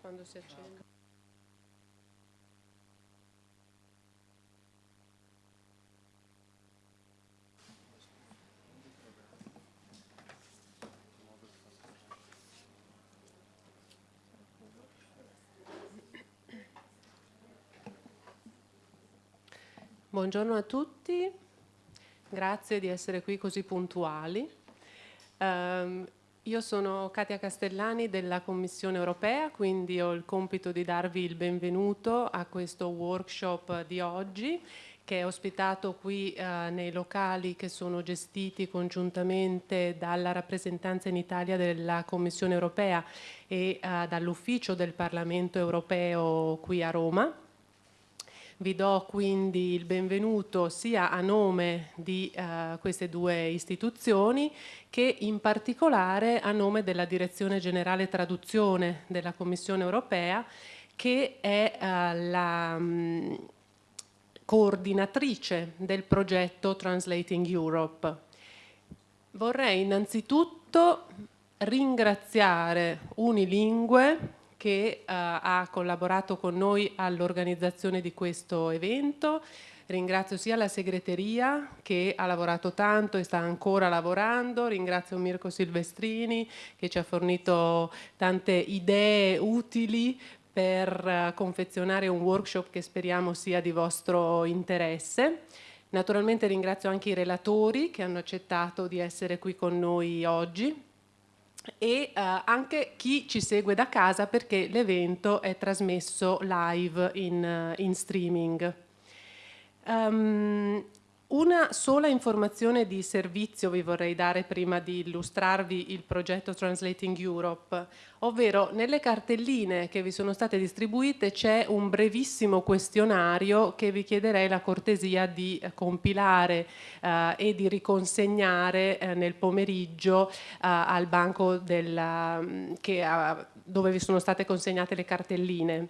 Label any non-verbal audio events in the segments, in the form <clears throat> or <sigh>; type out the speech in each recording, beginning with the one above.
quando si accende. Buongiorno a tutti, grazie di essere qui così puntuali. Um, io sono Katia Castellani della Commissione europea, quindi ho il compito di darvi il benvenuto a questo workshop di oggi che è ospitato qui eh, nei locali che sono gestiti congiuntamente dalla rappresentanza in Italia della Commissione europea e eh, dall'ufficio del Parlamento europeo qui a Roma. Vi do quindi il benvenuto sia a nome di uh, queste due istituzioni che in particolare a nome della Direzione Generale Traduzione della Commissione Europea che è uh, la um, coordinatrice del progetto Translating Europe. Vorrei innanzitutto ringraziare Unilingue che uh, ha collaborato con noi all'organizzazione di questo evento. Ringrazio sia la segreteria che ha lavorato tanto e sta ancora lavorando, ringrazio Mirko Silvestrini che ci ha fornito tante idee utili per uh, confezionare un workshop che speriamo sia di vostro interesse. Naturalmente ringrazio anche i relatori che hanno accettato di essere qui con noi oggi e uh, anche chi ci segue da casa perché l'evento è trasmesso live in, uh, in streaming. Um, una sola informazione di servizio vi vorrei dare prima di illustrarvi il progetto Translating Europe, ovvero nelle cartelline che vi sono state distribuite c'è un brevissimo questionario che vi chiederei la cortesia di eh, compilare eh, e di riconsegnare eh, nel pomeriggio eh, al banco della, mm, che, dove vi sono state consegnate le cartelline.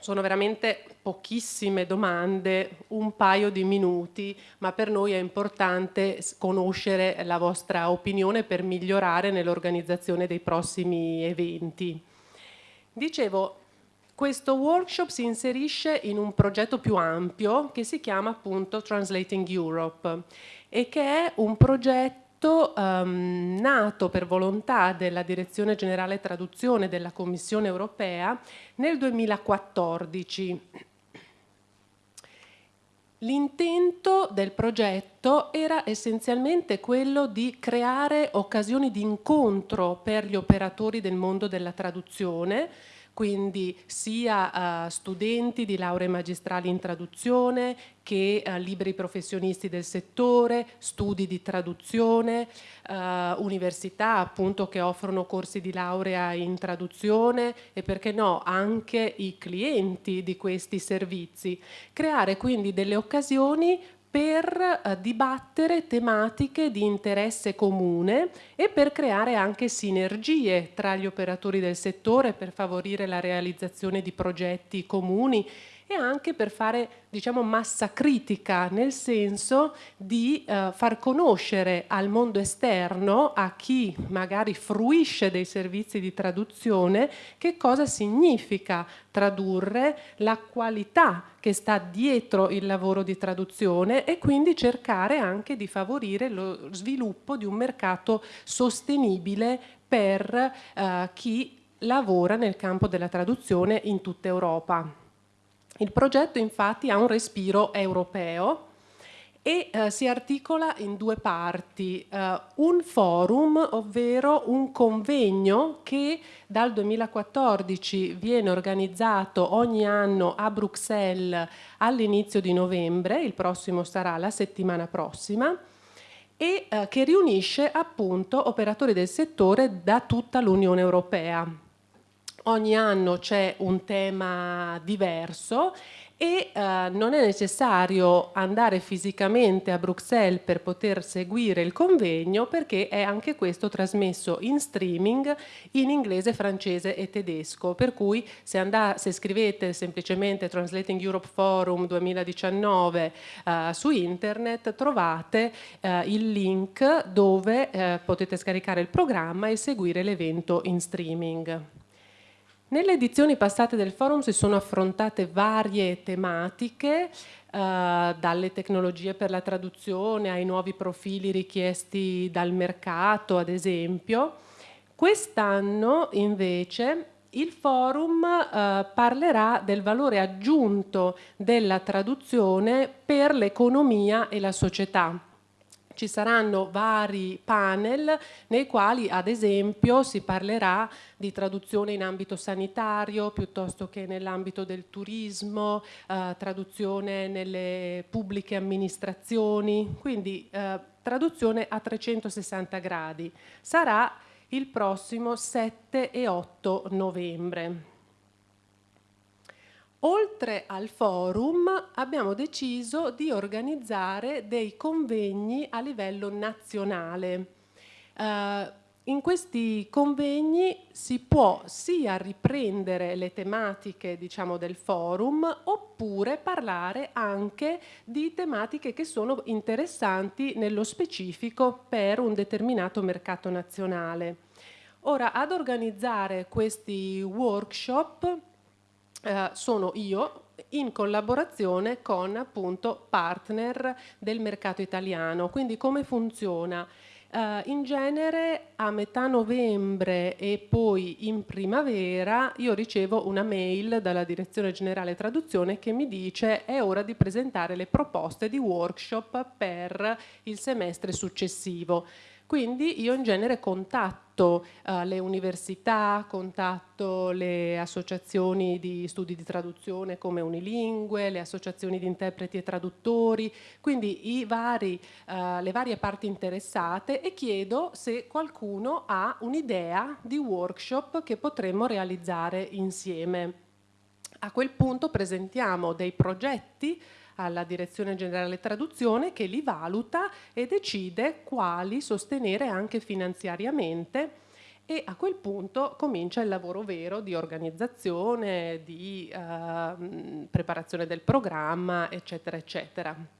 Sono veramente pochissime domande, un paio di minuti, ma per noi è importante conoscere la vostra opinione per migliorare nell'organizzazione dei prossimi eventi. Dicevo, questo workshop si inserisce in un progetto più ampio che si chiama appunto Translating Europe e che è un progetto progetto um, nato per volontà della Direzione Generale Traduzione della Commissione Europea nel 2014. L'intento del progetto era essenzialmente quello di creare occasioni di incontro per gli operatori del mondo della traduzione, quindi sia uh, studenti di lauree magistrali in traduzione che uh, liberi professionisti del settore, studi di traduzione, uh, università appunto che offrono corsi di laurea in traduzione e perché no anche i clienti di questi servizi. Creare quindi delle occasioni per eh, dibattere tematiche di interesse comune e per creare anche sinergie tra gli operatori del settore per favorire la realizzazione di progetti comuni e anche per fare diciamo, massa critica, nel senso di eh, far conoscere al mondo esterno, a chi magari fruisce dei servizi di traduzione, che cosa significa tradurre, la qualità che sta dietro il lavoro di traduzione e quindi cercare anche di favorire lo sviluppo di un mercato sostenibile per eh, chi lavora nel campo della traduzione in tutta Europa. Il progetto infatti ha un respiro europeo e eh, si articola in due parti, eh, un forum, ovvero un convegno che dal 2014 viene organizzato ogni anno a Bruxelles all'inizio di novembre, il prossimo sarà la settimana prossima, e eh, che riunisce appunto operatori del settore da tutta l'Unione Europea ogni anno c'è un tema diverso e eh, non è necessario andare fisicamente a Bruxelles per poter seguire il convegno perché è anche questo trasmesso in streaming in inglese, francese e tedesco per cui se, se scrivete semplicemente Translating Europe Forum 2019 eh, su internet trovate eh, il link dove eh, potete scaricare il programma e seguire l'evento in streaming. Nelle edizioni passate del forum si sono affrontate varie tematiche, eh, dalle tecnologie per la traduzione ai nuovi profili richiesti dal mercato, ad esempio. Quest'anno invece il forum eh, parlerà del valore aggiunto della traduzione per l'economia e la società ci saranno vari panel nei quali ad esempio si parlerà di traduzione in ambito sanitario piuttosto che nell'ambito del turismo, eh, traduzione nelle pubbliche amministrazioni, quindi eh, traduzione a 360 gradi. Sarà il prossimo 7 e 8 novembre. Oltre al forum abbiamo deciso di organizzare dei convegni a livello nazionale. Uh, in questi convegni si può sia riprendere le tematiche diciamo, del forum oppure parlare anche di tematiche che sono interessanti nello specifico per un determinato mercato nazionale. Ora, ad organizzare questi workshop eh, sono io in collaborazione con appunto partner del mercato italiano. Quindi come funziona? Uh, in genere a metà novembre e poi in primavera io ricevo una mail dalla Direzione Generale Traduzione che mi dice è ora di presentare le proposte di workshop per il semestre successivo. Quindi io in genere contatto uh, le università, contatto le associazioni di studi di traduzione come Unilingue, le associazioni di interpreti e traduttori, quindi vari, uh, le varie parti interessate e chiedo se qualcuno ha un'idea di workshop che potremmo realizzare insieme. A quel punto presentiamo dei progetti alla Direzione Generale Traduzione che li valuta e decide quali sostenere anche finanziariamente e a quel punto comincia il lavoro vero di organizzazione, di eh, preparazione del programma, eccetera, eccetera.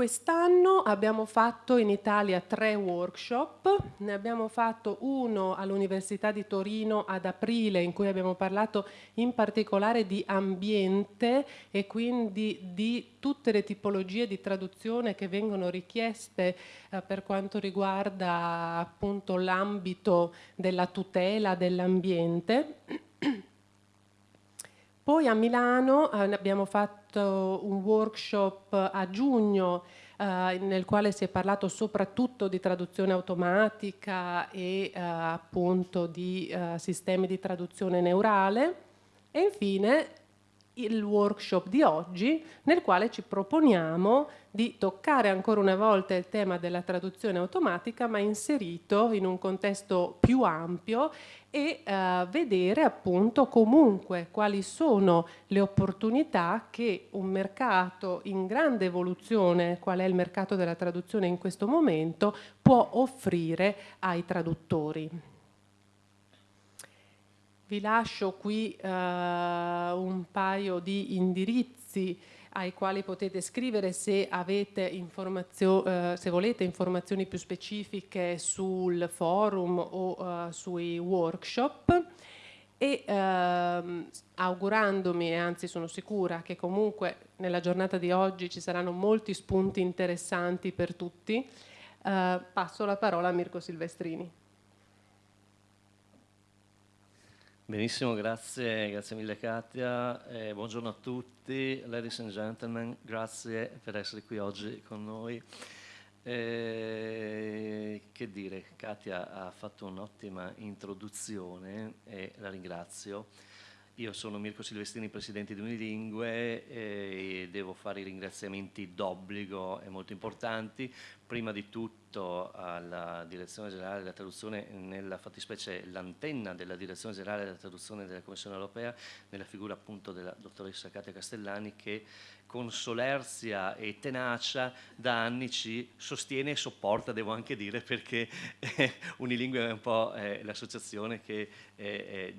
Quest'anno abbiamo fatto in Italia tre workshop, ne abbiamo fatto uno all'Università di Torino ad aprile in cui abbiamo parlato in particolare di ambiente e quindi di tutte le tipologie di traduzione che vengono richieste eh, per quanto riguarda appunto l'ambito della tutela dell'ambiente. Poi a Milano eh, abbiamo fatto un workshop a giugno eh, nel quale si è parlato soprattutto di traduzione automatica e eh, appunto di eh, sistemi di traduzione neurale. E infine il workshop di oggi nel quale ci proponiamo di toccare ancora una volta il tema della traduzione automatica ma inserito in un contesto più ampio e eh, vedere appunto comunque quali sono le opportunità che un mercato in grande evoluzione, qual è il mercato della traduzione in questo momento, può offrire ai traduttori. Vi lascio qui eh, un paio di indirizzi ai quali potete scrivere se, eh, se volete informazioni più specifiche sul forum o uh, sui workshop e ehm, augurandomi, anzi sono sicura che comunque nella giornata di oggi ci saranno molti spunti interessanti per tutti, eh, passo la parola a Mirko Silvestrini. Benissimo, grazie, grazie mille Katia, eh, buongiorno a tutti, ladies and gentlemen, grazie per essere qui oggi con noi. Eh, che dire, Katia ha fatto un'ottima introduzione e la ringrazio. Io sono Mirko Silvestrini, presidente di Unilingue e devo fare i ringraziamenti d'obbligo e molto importanti. Prima di tutto alla Direzione Generale della Traduzione, nella fattispecie l'antenna della Direzione Generale della Traduzione della Commissione Europea, nella figura appunto della dottoressa Katia Castellani che con solerzia e tenacia da anni ci sostiene e sopporta, devo anche dire, perché eh, Unilingue è un po' eh, l'associazione che eh,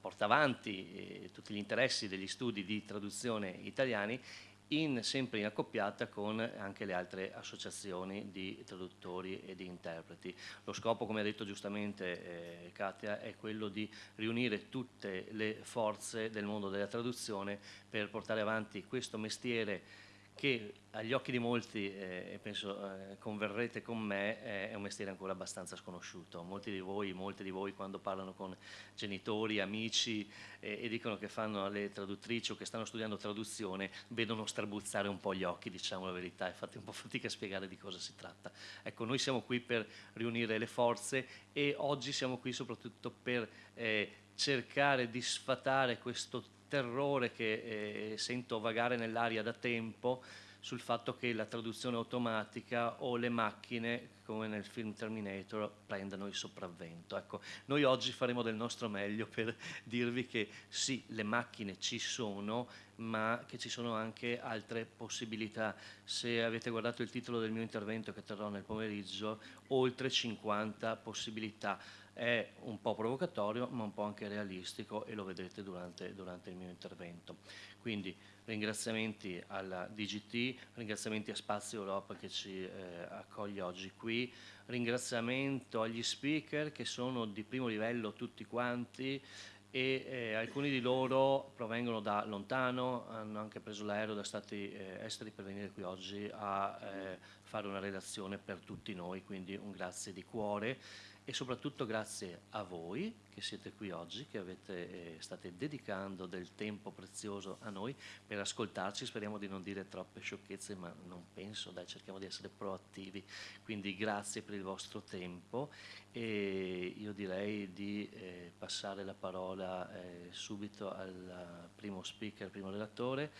porta avanti eh, tutti gli interessi degli studi di traduzione italiani in, sempre in accoppiata con anche le altre associazioni di traduttori e di interpreti. Lo scopo, come ha detto giustamente eh, Katia, è quello di riunire tutte le forze del mondo della traduzione per portare avanti questo mestiere che agli occhi di molti, eh, e penso eh, converrete con me, è un mestiere ancora abbastanza sconosciuto. Molti di voi, molte di voi quando parlano con genitori, amici eh, e dicono che fanno le traduttrici o che stanno studiando traduzione, vedono strabuzzare un po' gli occhi, diciamo la verità, e fate un po' <laughs> fatica a spiegare di cosa si tratta. Ecco, noi siamo qui per riunire le forze e oggi siamo qui soprattutto per eh, cercare di sfatare questo terrore che eh, sento vagare nell'aria da tempo sul fatto che la traduzione automatica o le macchine, come nel film Terminator, prendano il sopravvento. Ecco, noi oggi faremo del nostro meglio per dirvi che sì, le macchine ci sono, ma che ci sono anche altre possibilità. Se avete guardato il titolo del mio intervento che terrò nel pomeriggio, oltre 50 possibilità è un po' provocatorio ma un po' anche realistico e lo vedrete durante, durante il mio intervento. Quindi ringraziamenti alla DGT, ringraziamenti a Spazio Europa che ci eh, accoglie oggi qui, ringraziamento agli speaker che sono di primo livello tutti quanti e eh, alcuni di loro provengono da lontano, hanno anche preso l'aereo da stati eh, esteri per venire qui oggi a eh, fare una relazione per tutti noi, quindi un grazie di cuore e soprattutto grazie a voi che siete qui oggi, che avete, eh, state dedicando del tempo prezioso a noi per ascoltarci, speriamo di non dire troppe sciocchezze, ma non penso, dai, cerchiamo di essere proattivi, quindi grazie per il vostro tempo. E io direi di eh, passare la parola eh, subito al primo speaker, al primo relatore,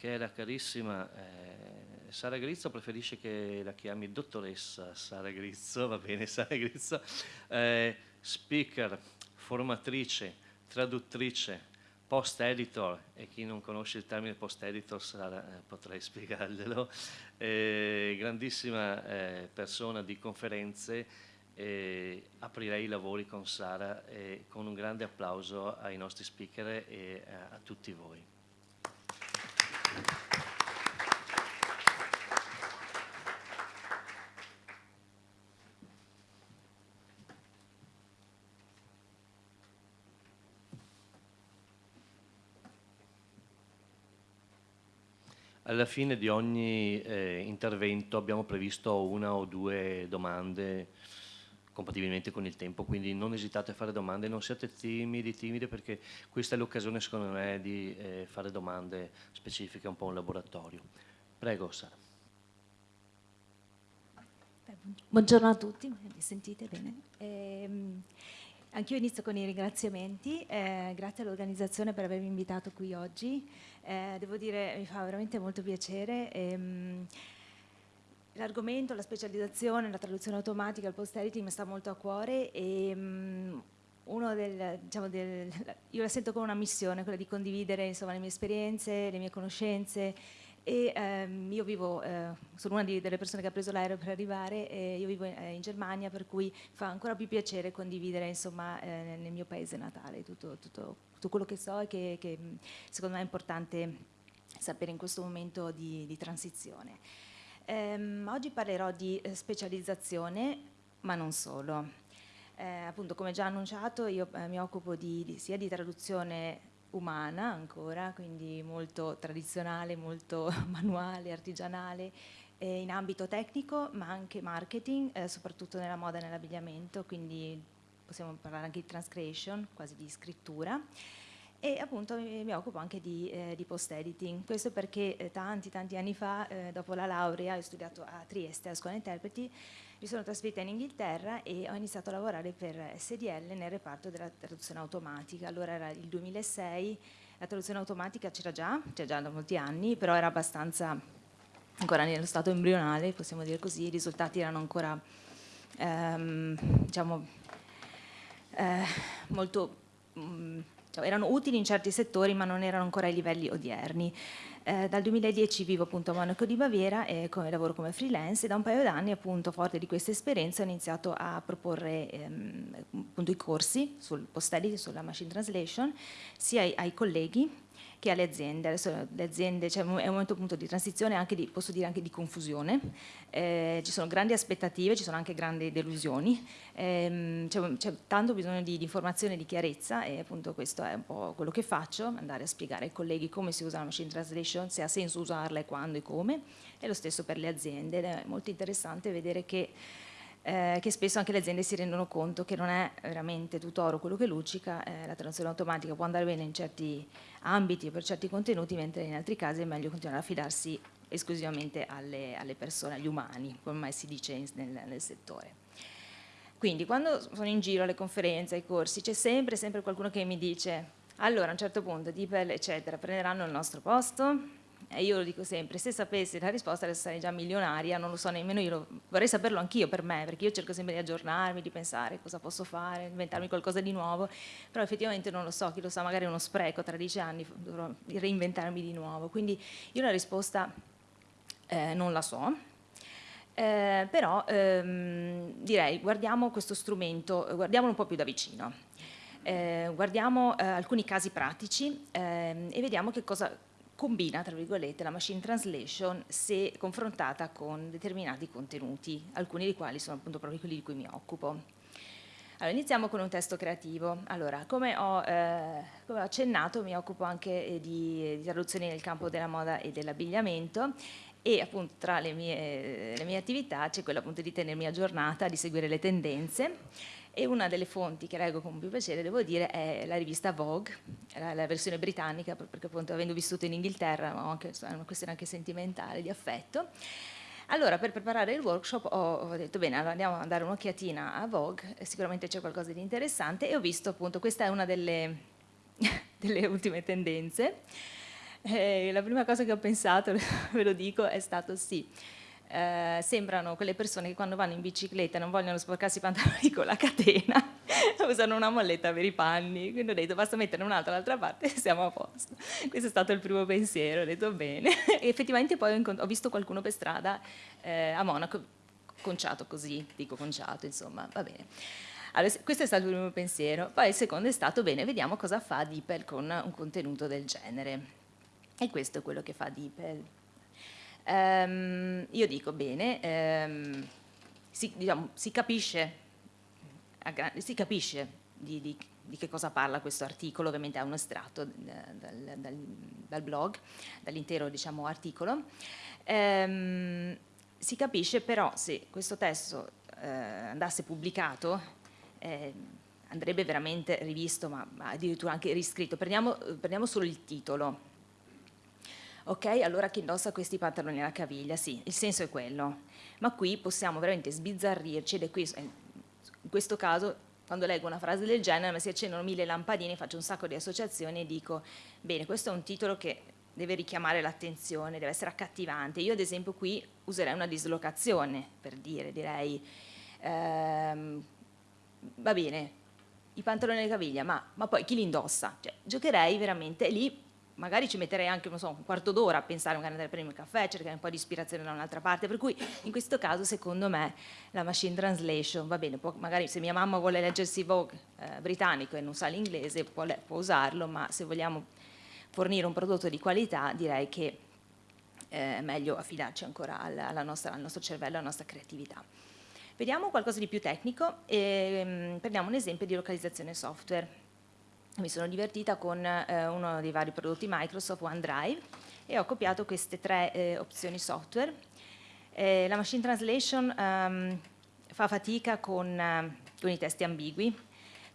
che è la carissima eh, Sara Grizzo, preferisce che la chiami dottoressa Sara Grizzo, va bene <laughs> Sara Grizzo, eh, speaker, formatrice, traduttrice, post editor, e chi non conosce il termine post editor Sara, eh, potrei <laughs> spiegarglielo, eh, grandissima eh, persona di conferenze, aprirei i lavori con Sara con un grande applauso ai nostri speaker e eh, a tutti voi. Alla fine di ogni eh, intervento abbiamo previsto una o due domande compatibilmente con il tempo, quindi non esitate a fare domande, non siate timidi, timide perché questa è l'occasione secondo me di eh, fare domande specifiche, un po' un laboratorio. Prego Sara. Buongiorno a tutti, mi sentite bene? Ehm, Anch'io inizio con i ringraziamenti, eh, grazie all'organizzazione per avermi invitato qui oggi, eh, devo dire mi fa veramente molto piacere. Ehm, L'argomento, la specializzazione, la traduzione automatica, il post editing mi sta molto a cuore e um, del, diciamo del, <laughs> io la sento come una missione, quella di condividere insomma, le mie esperienze, le mie conoscenze e ehm, io vivo, eh, sono una di, delle persone che ha preso l'aereo per arrivare e io vivo in, eh, in, Germania per cui fa ancora più piacere condividere insomma eh, nel mio paese natale tutto, tutto, tutto, quello che so e che, che secondo me è importante sapere in questo momento di, di transizione. Um, oggi parlerò di eh, specializzazione, ma non solo. Eh, appunto, come già annunciato, io eh, mi occupo di, di, sia di traduzione umana ancora, quindi molto tradizionale, molto <laughs> manuale, artigianale, eh, in ambito tecnico, ma anche marketing, eh, soprattutto nella moda e nell'abbigliamento, quindi possiamo parlare anche di transcreation, quasi di scrittura e appunto mi, occupo anche di, eh, di post-editing. Questo perché eh, tanti tanti anni fa, eh, dopo la laurea, ho studiato a Trieste, a scuola interpreti, mi sono trasferita in Inghilterra e ho iniziato a lavorare per SDL nel reparto della traduzione automatica. Allora era il 2006, la traduzione automatica c'era già, c'era già da molti anni, però era abbastanza ancora nello stato embrionale, possiamo dire così, i risultati erano ancora ehm, diciamo, eh, molto... Mh, mm, cioè, erano utili in certi settori ma non erano ancora ai livelli odierni. Eh, dal 2010 vivo appunto a Monaco di Baviera e come, lavoro come freelance e da un paio d'anni appunto forte di questa esperienza ho iniziato a proporre ehm, appunto i corsi sul post-edit, sulla machine translation sia ai, ai colleghi che alle aziende. Adesso le aziende cioè, è un momento appunto di transizione, di, posso dire anche di confusione, eh, ci sono grandi aspettative, ci sono anche grandi delusioni, eh, c'è, tanto bisogno di, di, informazione e di chiarezza e appunto questo è un po' quello che faccio, andare a spiegare ai colleghi come si usa la machine translation, se ha senso usarla e quando e come, e lo stesso per le aziende ed è molto interessante vedere che eh, che spesso anche le aziende si rendono conto che non è veramente tutto oro quello che luccica, eh, la traduzione automatica può andare bene in certi ambiti o per certi contenuti, mentre in altri casi è meglio continuare a fidarsi esclusivamente alle, alle persone, agli umani, come mai si dice nel, nel settore. Quindi quando sono in giro alle conferenze, ai corsi, c'è sempre, sempre qualcuno che mi dice allora a un certo punto DeepL eccetera prenderanno il nostro posto? E io lo dico sempre, se sapessi la risposta sarei già milionaria, non lo so nemmeno io, vorrei saperlo anch'io per me, perché io cerco sempre di aggiornarmi, di pensare cosa posso fare, inventarmi qualcosa di nuovo, però effettivamente non lo so, chi lo sa, magari è uno spreco, tra dieci anni dovrò reinventarmi di nuovo. Quindi io la risposta eh, non la so, eh, però ehm, direi guardiamo questo strumento, guardiamolo un po' più da vicino. Eh, guardiamo eh, alcuni casi pratici ehm, e vediamo che cosa combina, tra virgolette, la machine translation se confrontata con determinati contenuti, alcuni dei quali sono appunto proprio quelli di cui mi occupo. Allora, iniziamo con un testo creativo. Allora, come ho, eh, come ho accennato, mi occupo anche eh, di, di, traduzioni nel campo della moda e dell'abbigliamento e appunto tra le mie, le mie attività c'è quella appunto di tenermi aggiornata, di seguire le tendenze e una delle fonti che leggo con più piacere, devo dire, è la rivista Vogue, la, la versione britannica, perché appunto avendo vissuto in Inghilterra ho anche, è una questione anche sentimentale, di affetto. Allora, per preparare il workshop ho, ho detto, bene, allora andiamo a dare un'occhiatina a Vogue, sicuramente c'è qualcosa di interessante, e ho visto appunto, questa è una delle, <laughs> delle ultime tendenze, e la prima cosa che ho pensato, <laughs> ve lo dico, è stato sì, eh, sembrano quelle persone che quando vanno in bicicletta non vogliono sporcarsi i pantaloni con la catena, <laughs> usano una molletta per i panni, quindi ho detto basta mettere un'altra dall'altra parte e <laughs> siamo a posto. Questo è stato il primo pensiero, ho detto bene. <laughs> E effettivamente poi ho, ho visto qualcuno per strada eh, a Monaco conciato così, dico conciato, insomma, va bene. Allora, questo è stato il primo pensiero. Poi il secondo è stato, bene, vediamo cosa fa DeepL con un contenuto del genere. E questo è quello che fa DeepL. Um, io dico bene, um, si, diciamo, si, capisce, si capisce di, di, di, che cosa parla questo articolo, ovviamente è un estratto dal, dal, dal blog, dall'intero diciamo, articolo. Um, si capisce però se questo testo eh, andasse pubblicato eh, andrebbe veramente rivisto, ma, ma, addirittura anche riscritto. Prendiamo, prendiamo solo il titolo, ok, allora chi indossa questi pantaloni alla caviglia, sì, il senso è quello, ma qui possiamo veramente sbizzarrirci ed è qui, in questo caso quando leggo una frase del genere mi si accendono mille lampadine, faccio un sacco di associazioni e dico, bene, questo è un titolo che deve richiamare l'attenzione, deve essere accattivante. Io ad esempio qui userei una dislocazione, per dire, direi, ehm, va bene, i pantaloni alla caviglia, ma, ma poi chi li indossa? Cioè, giocherei veramente lì magari ci metterei anche so, un quarto d'ora a pensare magari andare a prendere un caffè, cercare un po' di ispirazione da un'altra parte, per cui in questo caso secondo me la machine translation va bene, può, magari se mia mamma vuole leggersi Vogue eh, britannico e non sa l'inglese può, può, usarlo, ma se vogliamo fornire un prodotto di qualità direi che eh, meglio affidarci ancora alla, alla nostra, al nostro cervello, alla nostra creatività. Vediamo qualcosa di più tecnico. E um, prendiamo un esempio di localizzazione software mi sono divertita con eh, uno dei vari prodotti Microsoft, OneDrive, e ho copiato queste tre eh, opzioni software. Eh, la machine translation um, fa fatica con, uh, con, i testi ambigui,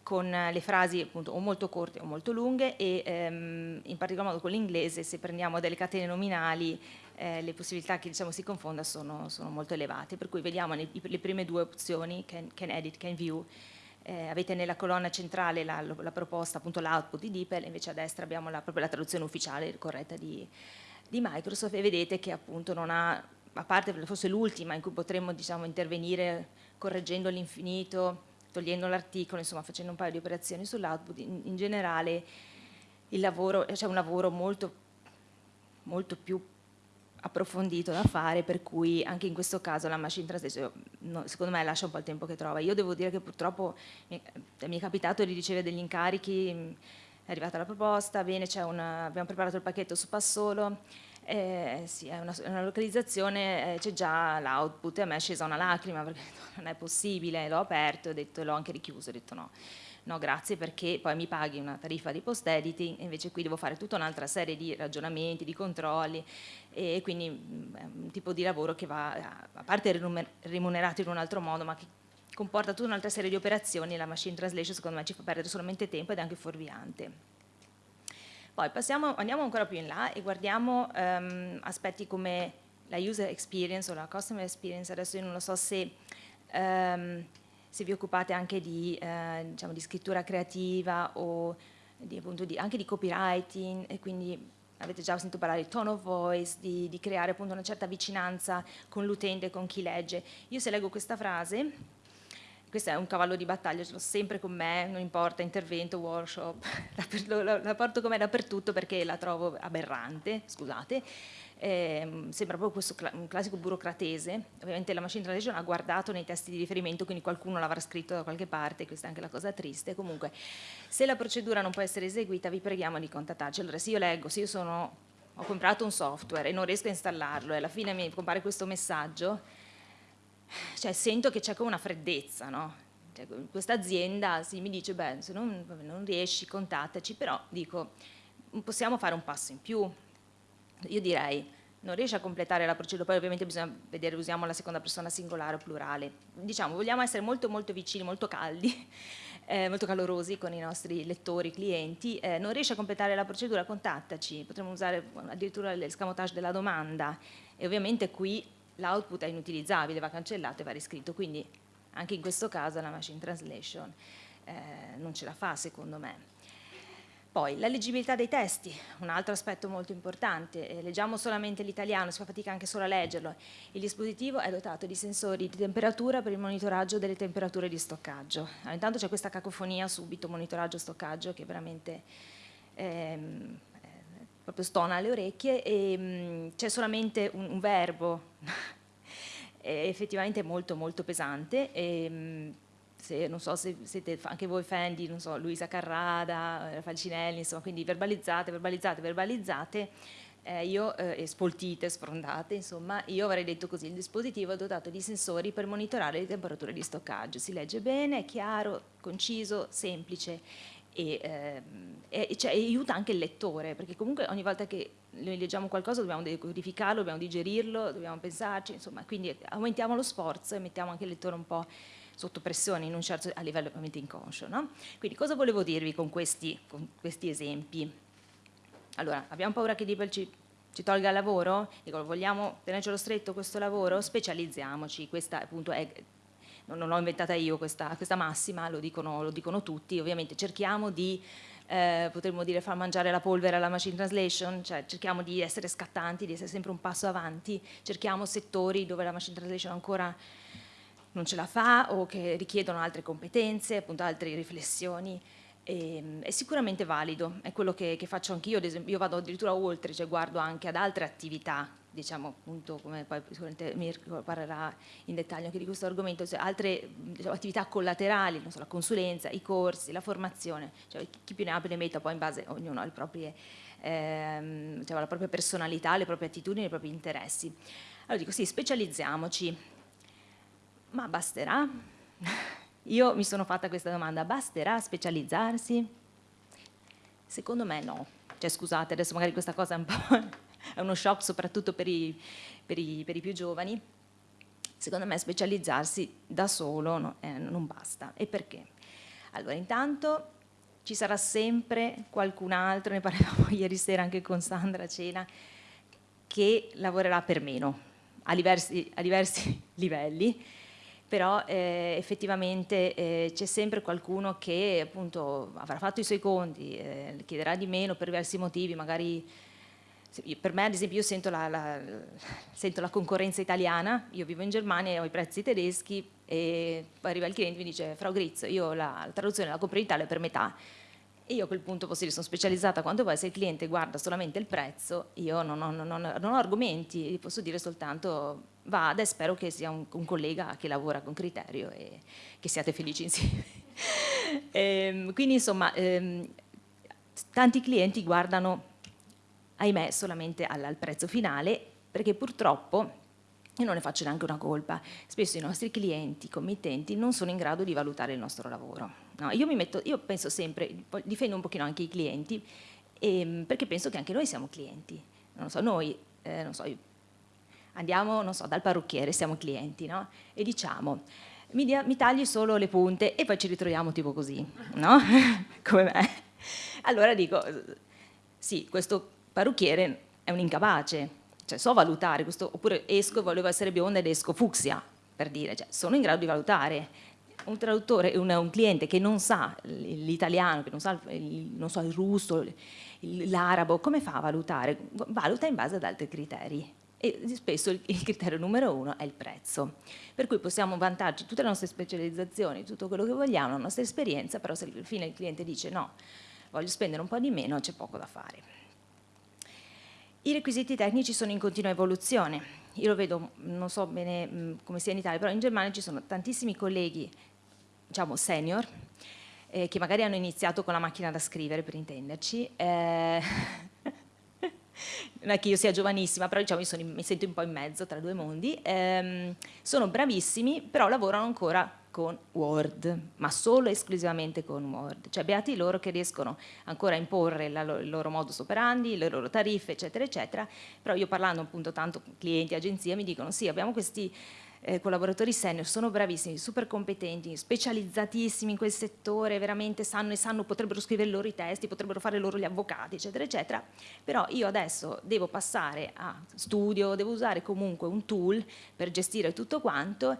con uh, le frasi appunto o molto corte o molto lunghe e um, in particolar modo con l'inglese se prendiamo delle catene nominali eh, le possibilità che diciamo, si confonda sono, sono, molto elevate, per cui vediamo le prime due opzioni, can, can edit, can view, eh, avete nella colonna centrale la, la proposta, appunto l'output di DeepL, invece a destra abbiamo la, proprio la traduzione ufficiale corretta di, di, Microsoft e vedete che appunto non ha, a parte forse l'ultima in cui potremmo diciamo, intervenire correggendo l'infinito, togliendo l'articolo, insomma facendo un paio di operazioni sull'output, in, in, generale c'è un lavoro molto, molto più approfondito da fare, per cui anche in questo caso la machine translation secondo me lascia un po' il tempo che trova. Io devo dire che purtroppo mi, mi è capitato di ricevere degli incarichi è arrivata la proposta, bene, una, abbiamo preparato il pacchetto su Passolo, eh, sì, è una, una localizzazione, eh, c'è già l'output e a me è scesa una lacrima perché <laughs> non è possibile, l'ho aperto e l'ho anche richiuso, ho detto no, no grazie perché poi mi paghi una tariffa di post editing invece qui devo fare tutta un'altra serie di ragionamenti, di controlli e quindi mm, è un tipo di lavoro che va, a parte remunerato in un altro modo, ma che comporta tutta un'altra serie di operazioni, la machine translation secondo me ci fa perdere solamente tempo ed è anche fuorviante. Poi passiamo, andiamo ancora più in là e guardiamo um, aspetti come la user experience o la customer experience, adesso io non lo so se, um, se vi occupate anche di, uh, diciamo, di scrittura creativa o di, appunto, di, anche di copywriting e quindi avete già sentito parlare di tone of voice, di, di creare appunto una certa vicinanza con l'utente, con chi legge. Io se leggo questa frase questo è un cavallo di battaglia, ce l'ho sempre con me, non importa, intervento, workshop, <laughs> la, la, la porto con me dappertutto perché la trovo aberrante, scusate, eh, sembra proprio questo cl un classico burocratese, ovviamente la machine translation ha guardato nei testi di riferimento, quindi qualcuno l'avrà scritto da qualche parte, questa è anche la cosa triste, comunque se la procedura non può essere eseguita vi preghiamo di contattarci, allora se io leggo, se io sono, ho comprato un software e non riesco a installarlo e alla fine mi compare questo messaggio, cioè, sento che c'è come una freddezza, no? Cioè, questa azienda sì, mi dice, beh, se non, non riesci, contattaci, però dico, possiamo fare un passo in più. Io direi, non riesce a completare la procedura, poi ovviamente bisogna vedere, usiamo la seconda persona singolare o plurale. Diciamo, vogliamo essere molto molto vicini, molto caldi, <laughs> eh, molto calorosi con i nostri lettori, clienti, eh, non riesce a completare la procedura, contattaci, potremmo usare addirittura l'escamotage della domanda e ovviamente qui l'output è inutilizzabile, va cancellato e va riscritto, quindi anche in questo caso la machine translation eh, non ce la fa secondo me. Poi la leggibilità dei testi, un altro aspetto molto importante, eh, leggiamo solamente l'italiano, si fa fatica anche solo a leggerlo, il dispositivo è dotato di sensori di temperatura per il monitoraggio delle temperature di stoccaggio. Allora, intanto c'è questa cacofonia subito monitoraggio-stoccaggio che veramente ehm, proprio stona alle orecchie e mm, c'è solamente un, un verbo <laughs> effettivamente molto molto pesante e, mm, se, non so se siete anche voi fan di so, Luisa Carrada, Falcinelli, insomma, quindi verbalizzate, verbalizzate, verbalizzate, eh, io, eh, spoltite, sfrondate, insomma, io avrei detto così, il dispositivo è dotato di sensori per monitorare le temperature di stoccaggio, si legge bene, è chiaro, conciso, semplice e, ehm, e cioè, aiuta anche il lettore, perché comunque ogni volta che noi leggiamo qualcosa dobbiamo decodificarlo, dobbiamo digerirlo, dobbiamo pensarci, insomma, quindi aumentiamo lo sforzo e mettiamo anche il lettore un po' sotto pressione certo, a livello ovviamente inconscio. No? Quindi cosa volevo dirvi con questi, con questi esempi? Allora, abbiamo paura che Dibel ci, ci tolga il lavoro? Dico, vogliamo tenercelo stretto questo lavoro? Specializziamoci, questa appunto è non l'ho inventata io questa, questa massima, lo dicono, lo dicono, tutti, ovviamente cerchiamo di, eh, potremmo dire, far mangiare la polvere alla machine translation, cioè cerchiamo di essere scattanti, di essere sempre un passo avanti, cerchiamo settori dove la machine translation ancora non ce la fa o che richiedono altre competenze, appunto altre riflessioni, e, ehm, è sicuramente valido, è quello che, che faccio anch'io, io vado addirittura oltre, cioè guardo anche ad altre attività diciamo appunto come poi sicuramente Mirko parlerà in dettaglio anche di questo argomento, cioè altre diciamo, attività collaterali, so, la consulenza, i corsi, la formazione, cioè chi più ne ha più ne metta, poi in base ognuno ha le proprie, ehm, diciamo, la propria personalità, le proprie attitudini, i propri interessi. Allora dico sì, specializziamoci, ma basterà? <laughs> Io mi sono fatta questa domanda, basterà specializzarsi? Secondo me no, cioè scusate adesso magari questa cosa è un po' <laughs> è uno shock soprattutto per i, per i, per i più giovani, secondo me specializzarsi da solo no, eh, non basta. E perché? Allora, intanto ci sarà sempre qualcun altro, ne parlavamo <laughs> ieri sera anche con Sandra a cena, che lavorerà per meno, a diversi, a diversi livelli, però eh, effettivamente eh, c'è sempre qualcuno che appunto avrà fatto i suoi conti, eh, chiederà di meno per diversi motivi, magari per me ad esempio io sento la, la, sento la, concorrenza italiana, io vivo in Germania e ho i prezzi tedeschi e arriva il cliente e mi dice Frau Gritz, io la, la traduzione la compro in Italia per metà e io a quel punto posso dire sono specializzata quanto vuoi, se il cliente guarda solamente il prezzo io non ho, non non ho argomenti, posso dire soltanto vada e spero che sia un, un, collega che lavora con criterio e che siate felici insieme. e, <laughs> ehm, quindi insomma ehm, tanti clienti guardano, ahimè, solamente al, al prezzo finale, perché purtroppo io non ne faccio neanche una colpa, spesso i nostri clienti, committenti, non sono in grado di valutare il nostro lavoro. No, io, metto, io, penso sempre, difendo un pochino anche i clienti, ehm, perché penso che anche noi siamo clienti. Non so, noi, eh, non so, andiamo non so, dal parrucchiere, siamo clienti, no? E diciamo, mi, dia, mi, tagli solo le punte e poi ci ritroviamo tipo così, no? <laughs> Come me. Allora dico, sì, questo parrucchiere è un incapace, cioè so valutare, questo, oppure esco e volevo essere bionda ed esco fucsia, per dire, cioè, sono in grado di valutare. Un traduttore, un, un cliente che non sa l'italiano, che non sa il, non so, il russo, l'arabo, come fa a valutare? Valuta in base ad altri criteri e spesso il, criterio numero uno è il prezzo. Per cui possiamo vantarci tutte le nostre specializzazioni, tutto quello che vogliamo, la nostra esperienza, però se alla fine il cliente dice no, voglio spendere un po' di meno, c'è poco da fare. I requisiti tecnici sono in continua evoluzione. Io lo vedo, non so bene come sia in Italia, però in Germania ci sono tantissimi colleghi, diciamo senior, eh, che magari hanno iniziato con la macchina da scrivere, per intenderci. Eh, <laughs> non è che io sia giovanissima, però diciamo, sono, mi sento un po' in mezzo tra due mondi. Eh, sono bravissimi, però lavorano ancora con Word, ma solo e esclusivamente con Word. Cioè beati loro che riescono ancora a imporre la, il loro modus operandi, le loro tariffe, eccetera, eccetera. Però io parlando appunto tanto con clienti, agenzie, mi dicono sì, abbiamo questi eh, collaboratori senior, sono bravissimi, super competenti, specializzatissimi in quel settore, veramente sanno e sanno, potrebbero scrivere loro i testi, potrebbero fare loro gli avvocati, eccetera, eccetera. Però io adesso devo passare a studio, devo usare comunque un tool per gestire tutto quanto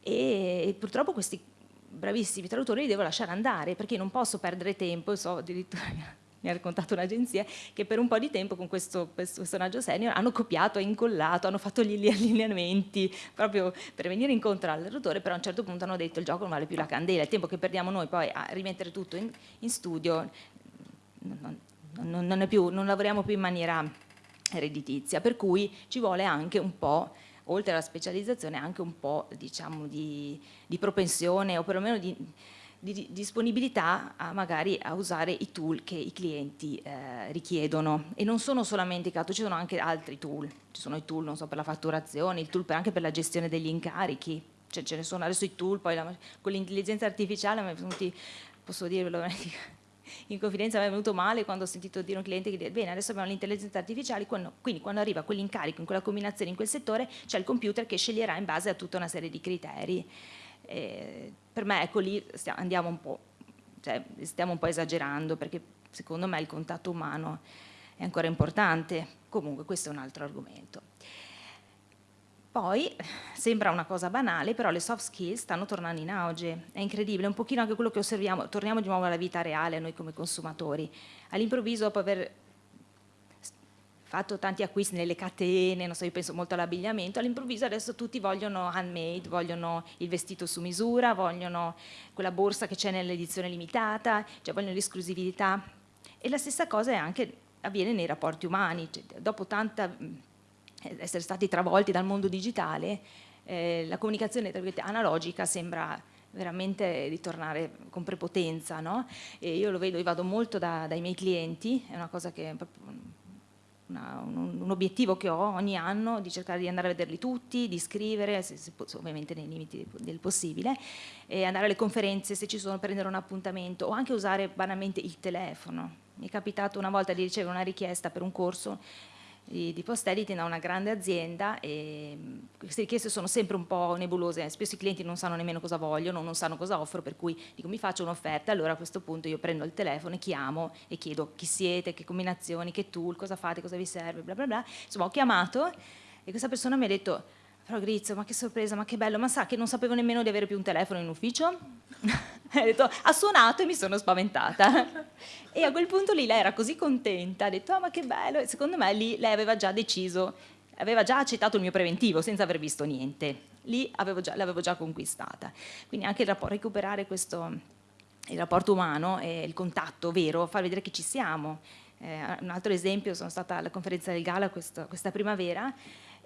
e purtroppo questi bravissimi traduttori li devo lasciare andare perché non posso perdere tempo, so addirittura mi ha raccontato un'agenzia che per un po' di tempo con questo, personaggio senior hanno copiato, incollato, hanno fatto gli <laughs> allineamenti proprio per venire incontro al traduttore, però a un certo punto hanno detto il gioco non vale più la candela, il tempo che perdiamo noi poi a rimettere tutto in, in studio non, non, non, più, non lavoriamo più in maniera redditizia, per cui ci vuole anche un po' oltre alla specializzazione anche un po' diciamo, di, di propensione o perlomeno di, di, disponibilità a magari a usare i tool che i clienti eh, richiedono. E non sono solamente i CATO, ci sono anche altri tool, ci sono i tool so, per la fatturazione, il tool per, anche per la gestione degli incarichi, cioè, ce ne sono adesso i tool, poi la, con l'intelligenza artificiale mi è venuti, posso dirvelo <laughs> in confidenza mi è venuto male quando ho sentito dire un cliente che bene adesso abbiamo l'intelligenza artificiale quando, quindi quando arriva quell'incarico in quella combinazione in quel settore c'è il computer che sceglierà in base a tutta una serie di criteri per me ecco lì andiamo un po' cioè, stiamo un po' esagerando perché secondo me il contatto umano è ancora importante. Comunque questo è un altro argomento. Poi, sembra una cosa banale, però le soft skills stanno tornando in auge, è incredibile, è un pochino anche quello che osserviamo, torniamo di nuovo alla vita reale noi come consumatori. All'improvviso, dopo aver fatto tanti acquisti nelle catene, non so, io penso molto all'abbigliamento, all'improvviso adesso tutti vogliono handmade, vogliono il vestito su misura, vogliono quella borsa che c'è nell'edizione limitata, cioè vogliono l'esclusività. E la stessa cosa anche, avviene nei rapporti umani, cioè, dopo tanta essere stati travolti dal mondo digitale, eh, la comunicazione analogica sembra veramente ritornare con prepotenza, no? Io lo vedo, io vado molto da, dai miei clienti, è una cosa che è una, un, un, obiettivo che ho ogni anno di cercare di andare a vederli tutti, di scrivere, se, se, ovviamente nei limiti del possibile, andare alle conferenze se ci sono, prendere un appuntamento o anche usare banalmente il telefono. Mi è capitato una volta di ricevere una richiesta per un corso di, di post editing da una grande azienda e queste richieste sono sempre un po' nebulose, spesso i clienti non sanno nemmeno cosa vogliono, non sanno cosa offro, per cui dico mi faccio un'offerta, allora a questo punto io prendo il telefono e chiamo e chiedo chi siete, che combinazioni, che tool, cosa fate, cosa vi serve, bla bla bla. Insomma ho chiamato e questa persona mi ha detto però Grizio, ma che sorpresa, ma che bello, ma sa che non sapevo nemmeno di avere più un telefono in ufficio? <laughs> ha detto, ha suonato e mi sono spaventata. <laughs> e a quel punto lì lei era così contenta, ha detto, oh, ma che bello, e secondo me lì lei aveva già deciso, aveva già accettato il mio preventivo senza aver visto niente. Lì l'avevo già conquistata. Quindi anche recuperare questo, il rapporto umano e il contatto vero, far vedere che ci siamo. Eh, un altro esempio, sono stata alla conferenza del Gala questo, questa primavera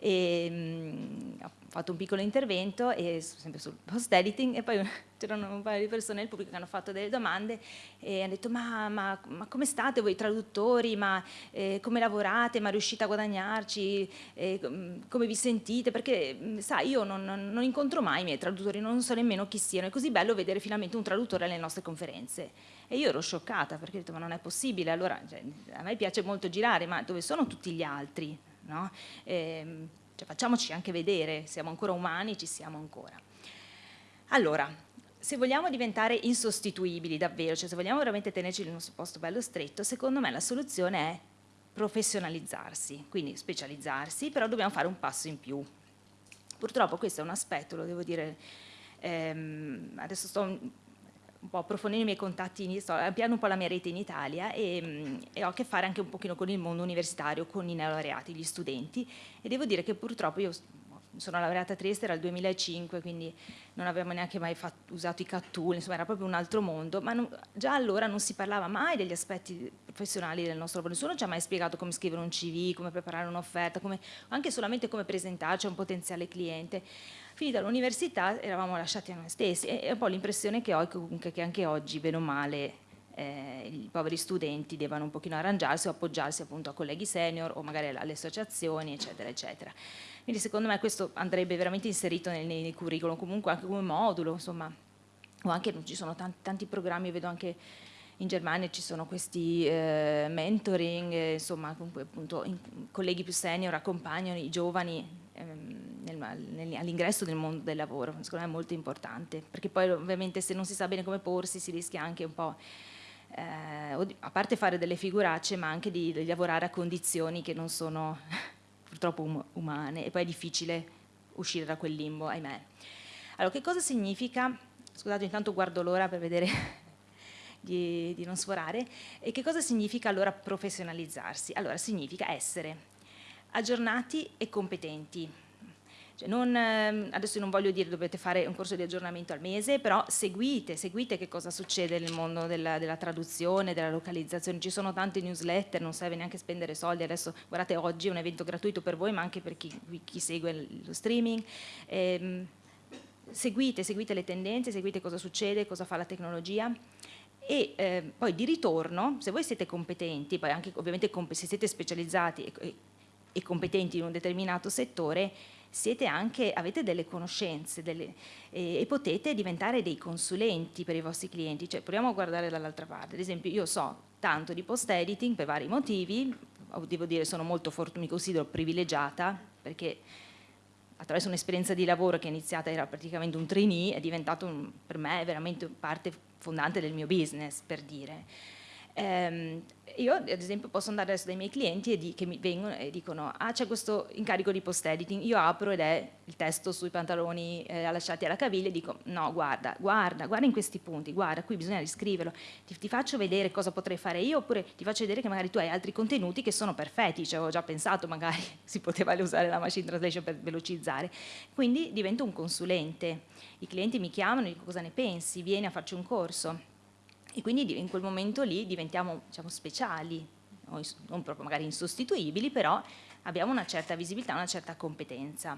e mh, mm, ho fatto un piccolo intervento e, sempre sul post editing e poi <laughs> c'erano un paio di persone nel pubblico che hanno fatto delle domande e hanno detto ma, ma, ma come state voi traduttori, ma eh, come lavorate, ma riuscite a guadagnarci, eh, come vi sentite, perché mm, sai io non, non, incontro mai i miei traduttori, non so nemmeno chi siano, è così bello vedere finalmente un traduttore alle nostre conferenze. E io ero scioccata perché ho detto ma non è possibile, allora cioè, a me piace molto girare, ma dove sono tutti gli altri? No? Eh, cioè, facciamoci anche vedere, siamo ancora umani, ci siamo ancora. Allora, se vogliamo diventare insostituibili davvero, cioè se vogliamo veramente tenerci nel nostro posto bello stretto, secondo me la soluzione è professionalizzarsi, quindi specializzarsi, però dobbiamo fare un passo in più. Purtroppo questo è un aspetto, lo devo dire, ehm, adesso sto un po' approfondendo i miei contatti, sto ampliando un po' la mia rete in Italia e, e, ho a che fare anche un pochino con il mondo universitario, con i neolaureati, gli studenti. E devo dire che purtroppo io sono laureata a Trieste, era il 2005, quindi non avevamo neanche mai fatto, usato i CAT-tool, insomma era proprio un altro mondo, ma non, già allora non si parlava mai degli aspetti professionali del nostro lavoro, nessuno ci ha mai spiegato come scrivere un CV, come preparare un'offerta, anche solamente come presentarci a un potenziale cliente. Finita l'università eravamo lasciati a noi stessi e è un po' l'impressione che ho comunque che anche oggi, bene o male, eh, i poveri studenti devono un pochino arrangiarsi o appoggiarsi appunto a colleghi senior o magari alle associazioni, eccetera, eccetera. Quindi secondo me questo andrebbe veramente inserito nei, nei curriculum, comunque anche come modulo, insomma, o anche ci sono tanti, tanti programmi, vedo anche in Germania ci sono questi eh, mentoring, eh, insomma, appunto, in, colleghi più senior accompagnano i giovani ehm, all'ingresso del mondo del lavoro, secondo me è molto importante, perché poi ovviamente se non si sa bene come porsi si rischia anche un po', eh, a parte fare delle figuracce, ma anche di, di lavorare a condizioni che non sono purtroppo um umane e poi è difficile uscire da quel limbo, ahimè. Allora, che cosa significa, scusate intanto guardo l'ora per vedere <laughs> di, di non sforare. E che cosa significa allora professionalizzarsi? Allora significa essere aggiornati e competenti. Cioè non, ehm, adesso non voglio dire dovete fare un corso di aggiornamento al mese, però seguite, seguite che cosa succede nel mondo della, della traduzione, della localizzazione. Ci sono tante newsletter, non serve neanche spendere soldi. Adesso guardate, oggi è un evento gratuito per voi, ma anche per chi, chi segue lo streaming. Ehm, seguite, seguite le tendenze, seguite cosa succede, cosa fa la tecnologia e eh, poi di ritorno, se voi siete competenti, poi anche ovviamente se siete specializzati e, e competenti in un determinato settore, anche, avete delle conoscenze delle, e, e, potete diventare dei consulenti per i vostri clienti. Cioè, proviamo a guardare dall'altra parte. Ad esempio, io so tanto di post editing per vari motivi, devo dire sono molto fortunata, mi considero privilegiata perché attraverso un'esperienza di lavoro che è iniziata, era praticamente un trainee, è diventato un, per me veramente parte fondante del mio business, per dire. Um, io ad esempio posso andare adesso dai miei clienti di, che mi vengono e dicono ah c'è questo incarico di post editing, io apro ed è il testo sui pantaloni eh, lasciati alla caviglia e dico no guarda, guarda, guarda in questi punti, guarda qui bisogna riscriverlo, ti, ti, faccio vedere cosa potrei fare io oppure ti faccio vedere che magari tu hai altri contenuti che sono perfetti, ci avevo già pensato magari <laughs> si poteva usare la machine translation per velocizzare, quindi divento un consulente, i clienti mi chiamano e dico cosa ne pensi, vieni a farci un corso e quindi in quel momento lì diventiamo diciamo, speciali, non proprio magari insostituibili, però abbiamo una certa visibilità, una certa competenza.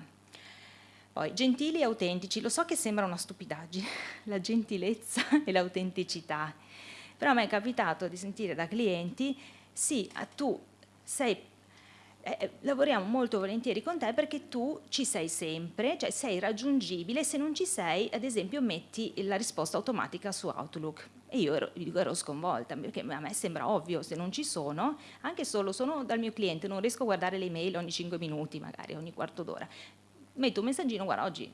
Poi, gentili e autentici, lo so che sembra una stupidaggine, <laughs> la gentilezza e l'autenticità, però a me è capitato di sentire da clienti, sì, tu sei eh, eh, lavoriamo molto volentieri con te perché tu ci sei sempre, cioè sei raggiungibile, se non ci sei, ad esempio, metti la risposta automatica su Outlook. E io ero, ero sconvolta, perché a me sembra ovvio, se non ci sono, anche solo sono dal mio cliente, non riesco a guardare le email ogni 5 minuti, magari ogni quarto d'ora. Metto un messaggino, guarda, oggi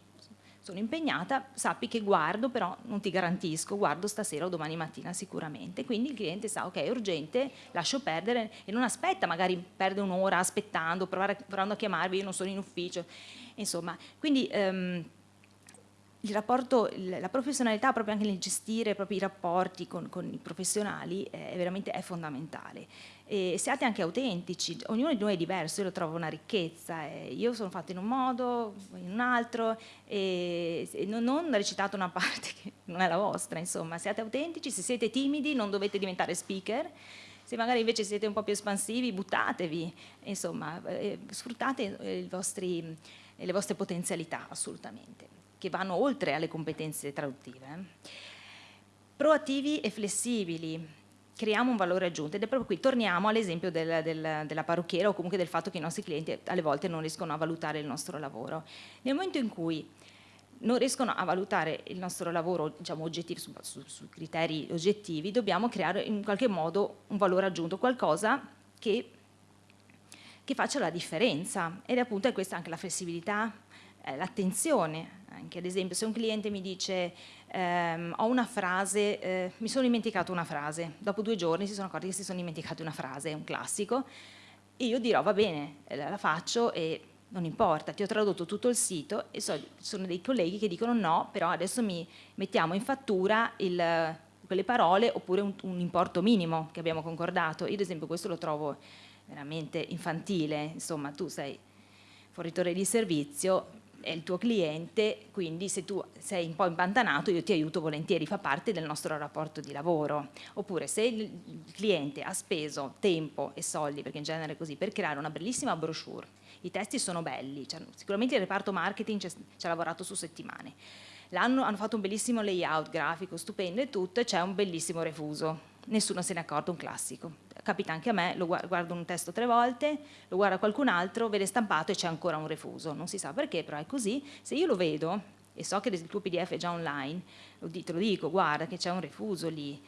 sono impegnata, sappi che guardo, però non ti garantisco, guardo stasera o domani mattina sicuramente. Quindi il cliente sa, ok, è urgente, lascio perdere e non aspetta, magari perde un'ora aspettando, provare, provando a chiamarvi, io non sono in ufficio. Insomma, quindi... Um, il rapporto, la professionalità proprio anche nel gestire i rapporti con, con i professionali è veramente è fondamentale e siate anche autentici, ognuno di noi è diverso, io lo trovo una ricchezza, io sono fatta in un modo, in un altro e, non, recitate una <laughs> parte che non è la vostra, insomma, siate autentici, se siete timidi non dovete diventare speaker, Se magari invece siete un po' più espansivi, buttatevi, insomma, eh, sfruttate eh, vostri, le vostre potenzialità assolutamente, che vanno oltre alle competenze traduttive. Eh. Proattivi e flessibili, creiamo un valore aggiunto ed è proprio qui, torniamo all'esempio del, del, della parrucchiera o comunque del fatto che i nostri clienti alle volte non riescono a valutare il nostro lavoro. Nel momento in cui non riescono a valutare il nostro lavoro diciamo, oggettivo, su, su, su, criteri oggettivi, dobbiamo creare in qualche modo un valore aggiunto, qualcosa che, che faccia la differenza ed è appunto questa anche la flessibilità, eh, l'attenzione, anche ad esempio se un cliente mi dice ehm, ho una frase, eh, mi sono dimenticato una frase, dopo due giorni si sono accorti che si sono dimenticati una frase, è un classico, e io dirò va bene, eh, la faccio e non importa, ti ho tradotto tutto il sito e so, sono dei colleghi che dicono no, però adesso mi mettiamo in fattura il, quelle parole oppure un, un, importo minimo che abbiamo concordato. Io ad esempio questo lo trovo veramente infantile, insomma tu sei fornitore di servizio, è il tuo cliente, quindi se tu sei un po' impantanato io ti aiuto volentieri, fa parte del nostro rapporto di lavoro. Oppure se il cliente ha speso tempo e soldi, perché in genere è così, per creare una bellissima brochure, i testi sono belli, cioè, sicuramente il reparto marketing ci ha lavorato su settimane, L'hanno, hanno fatto un bellissimo layout grafico, stupendo e tutto, e c'è un bellissimo refuso, nessuno se ne è accorto, un classico capita anche a me, lo guardo un testo tre volte, lo guarda qualcun altro, vede stampato e c'è ancora un refuso, non si sa perché, però è così, se io lo vedo e so che il tuo pdf è già online, te lo dico, guarda che c'è un refuso lì,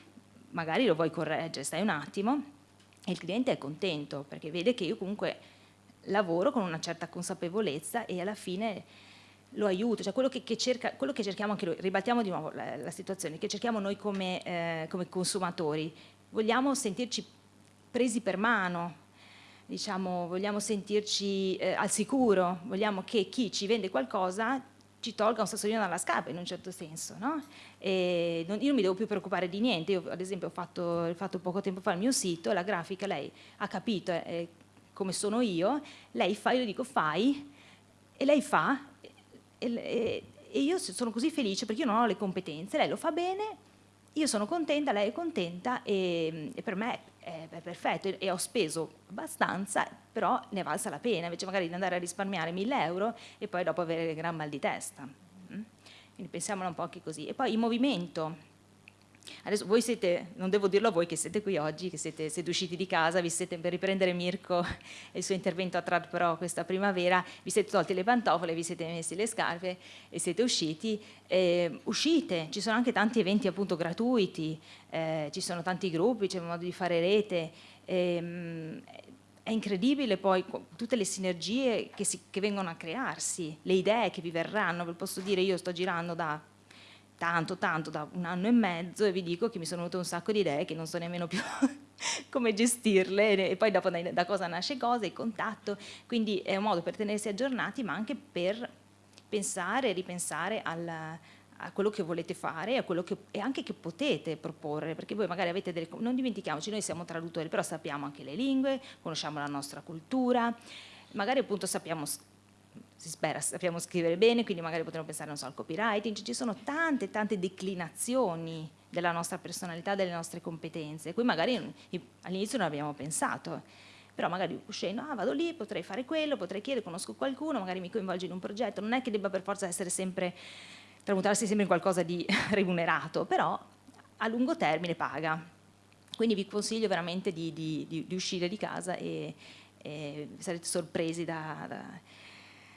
magari lo vuoi correggere, stai un attimo, e il cliente è contento perché vede che io comunque lavoro con una certa consapevolezza e alla fine lo aiuto, cioè quello che, che, cerca, quello che cerchiamo anche noi, ribaltiamo di nuovo la, la situazione, che cerchiamo noi come, eh, come consumatori, vogliamo sentirci presi per mano, diciamo, vogliamo sentirci eh, al sicuro, vogliamo che chi ci vende qualcosa ci tolga un sassolino dalla scarpa in un certo senso, no? non, io non mi devo più preoccupare di niente, io ad esempio ho fatto, fatto poco tempo fa il mio sito, la grafica lei ha capito eh, come sono io, lei fa, io dico fai, e lei fa, e, e, e io sono così felice perché io non ho le competenze, lei lo fa bene, io sono contenta, lei è contenta e, e per me è, è perfetto e, ho speso abbastanza, però ne è valsa la pena, invece magari di andare a risparmiare 1000 euro e poi dopo avere gran mal di testa. Mm? Quindi pensiamola un po' anche così. E poi il movimento, Adesso voi siete, non devo dirlo a voi che siete qui oggi, che siete, siete usciti di casa, vi siete per riprendere Mirko <laughs> e il suo intervento a Trad Pro questa primavera, vi siete tolti le pantofole, vi siete messi le scarpe e siete usciti. Eh, uscite, ci sono anche tanti eventi appunto gratuiti, eh, ci sono tanti gruppi, c'è modo di fare rete. Eh, è incredibile poi tutte le sinergie che, si, che vengono a crearsi, le idee che vi verranno, ve posso dire io sto girando da tanto, tanto, da un anno e mezzo e vi dico che mi sono venute un sacco di idee che non so nemmeno più <laughs> come gestirle e poi dopo da, cosa nasce cosa, il contatto, quindi è un modo per tenersi aggiornati ma anche per pensare e ripensare alla, a quello che volete fare a quello che, e anche che potete proporre, perché voi magari avete delle... non dimentichiamoci, noi siamo traduttori, però sappiamo anche le lingue, conosciamo la nostra cultura, magari appunto sappiamo si spera, sappiamo scrivere bene, quindi magari potremmo pensare non so, al copywriting, ci sono tante, tante declinazioni della nostra personalità, delle nostre competenze, cui magari all'inizio non abbiamo pensato, però magari uscendo, ah vado lì, potrei fare quello, potrei chiedere, conosco qualcuno, magari mi coinvolgo in un progetto, non è che debba per forza essere sempre, tramutarsi sempre in qualcosa di <laughs> remunerato, però a lungo termine paga. Quindi vi consiglio veramente di, di, di, di uscire di casa e, e sarete sorpresi da, da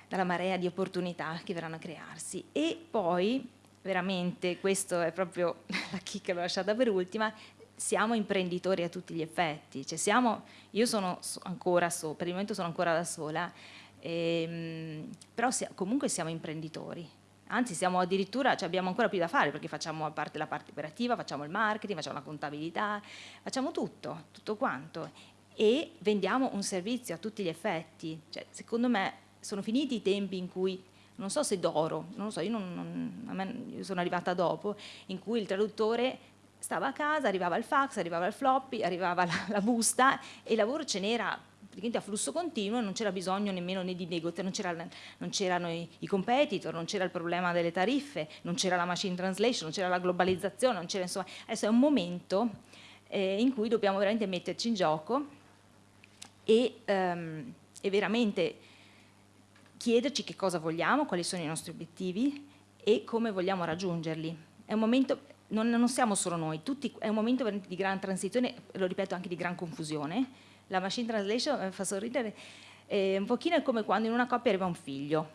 dalla marea di opportunità che verranno a crearsi. E poi, veramente, questo è proprio <laughs> la chicca l'ho lasciata per ultima, siamo imprenditori a tutti gli effetti, cioè siamo, io sono ancora, so, per il momento sono ancora da sola, ehm, però si, comunque siamo imprenditori, anzi siamo addirittura, cioè abbiamo ancora più da fare perché facciamo a parte la parte operativa, facciamo il marketing, facciamo la contabilità, facciamo tutto, tutto quanto. E vendiamo un servizio a tutti gli effetti, cioè, secondo me sono finiti i tempi in cui non so se d'oro, non lo so, io, non, non, me, io, sono arrivata dopo, in cui il traduttore stava a casa, arrivava il fax, arrivava il floppy, arrivava la, la busta e il lavoro ce n'era praticamente a flusso continuo, non c'era bisogno nemmeno né di negoziare, non c'erano i, i, competitor, non c'era il problema delle tariffe, non c'era la machine translation, non c'era la globalizzazione, non c'era insomma, adesso è un momento eh, in cui dobbiamo veramente metterci in gioco e, um, e veramente chiederci che cosa vogliamo, quali sono i nostri obiettivi e come vogliamo raggiungerli. È un momento, non, non siamo solo noi, tutti, è un momento di gran transizione, lo ripeto anche di gran confusione. La machine translation eh, fa sorridere, è un pochino è come quando in una coppia arriva un figlio.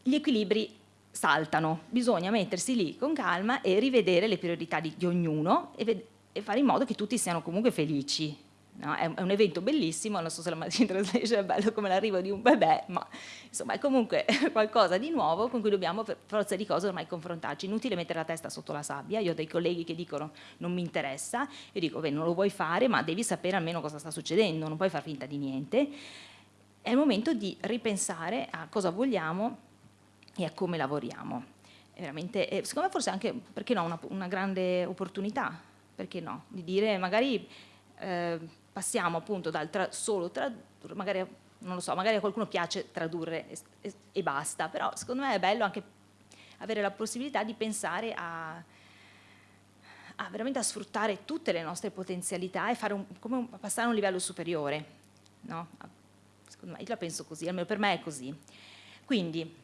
Gli equilibri saltano, bisogna mettersi lì con calma e rivedere le priorità di, di ognuno e, e fare in modo che tutti siano comunque felici No? È, un evento bellissimo, non so se la Machine Translation è bello come l'arrivo di un bebè, ma insomma è comunque <laughs> qualcosa di nuovo con cui dobbiamo per forza di cose ormai confrontarci. Inutile mettere la testa sotto la sabbia, io ho dei colleghi che dicono non mi interessa, io dico beh non lo vuoi fare ma devi sapere almeno cosa sta succedendo, non puoi far finta di niente. È il momento di ripensare a cosa vogliamo e a come lavoriamo. È veramente, secondo me forse anche, perché no, una, una grande opportunità, perché no, di dire magari... Eh, passiamo appunto dal tra, solo tradurre, magari, non lo so, magari a qualcuno piace tradurre e, e, e, basta, però secondo me è bello anche avere la possibilità di pensare a, a veramente a sfruttare tutte le nostre potenzialità e un, un, passare a un livello superiore. No? Secondo me, io la penso così, almeno per me è così. Quindi,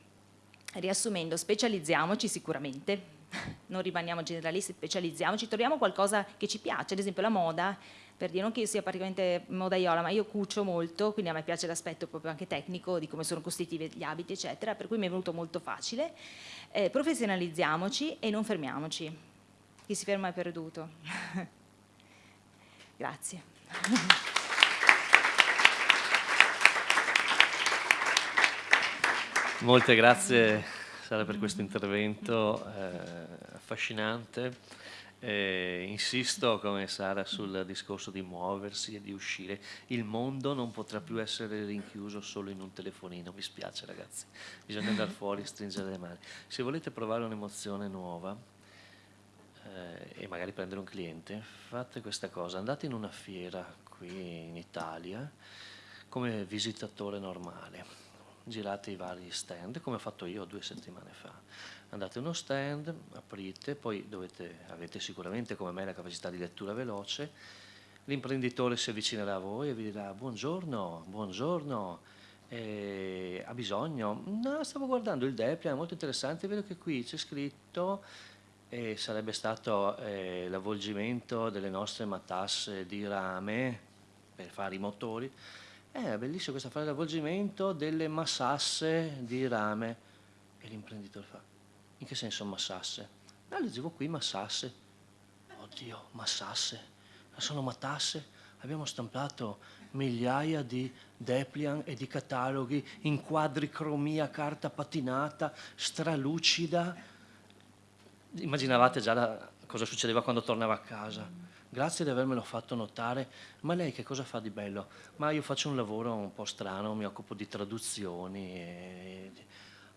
riassumendo, specializziamoci sicuramente, <laughs> non rimaniamo generalisti, specializziamoci, troviamo qualcosa che ci piace, ad esempio la moda, per dire non che io sia praticamente modaiola, ma io cucio molto, quindi a me piace l'aspetto proprio anche tecnico di come sono costituiti gli abiti, eccetera, per cui mi è venuto molto facile. Eh, professionalizziamoci e non fermiamoci. Chi si ferma è perduto. <laughs> Grazie. <laughs> Molte grazie Sara per questo intervento eh, affascinante. Eh, insisto come Sara sul discorso di muoversi e di uscire. Il mondo non potrà più essere rinchiuso solo in un telefonino, mi spiace ragazzi, bisogna andare <laughs> fuori e stringere le mani. Se volete provare un'emozione nuova eh, e magari prendere un cliente, fate questa cosa, andate in una fiera qui in Italia come visitatore normale, girate i vari stand come ho fatto io due settimane fa andate a uno stand, aprite, poi dovete, avete sicuramente come me la capacità di lettura veloce, l'imprenditore si avvicinerà a voi e vi dirà buongiorno, buongiorno, eh, ha bisogno? No, stavo guardando il DEPLI, è molto interessante, vedo che qui c'è scritto eh, sarebbe stato eh, l'avvolgimento delle nostre matasse di rame per fare i motori, eh, è bellissimo questo fare l'avvolgimento delle massasse di rame. E l'imprenditore fa in che senso massasse? No, leggevo qui massasse. Oddio, massasse. Sono matasse. Abbiamo stampato migliaia di Deplian e di cataloghi in quadricromia, carta patinata, stralucida. Immaginavate già la, cosa succedeva quando tornava a casa. Grazie di avermelo fatto notare. Ma lei che cosa fa di bello? Ma io faccio un lavoro un po' strano, mi occupo di traduzioni. E...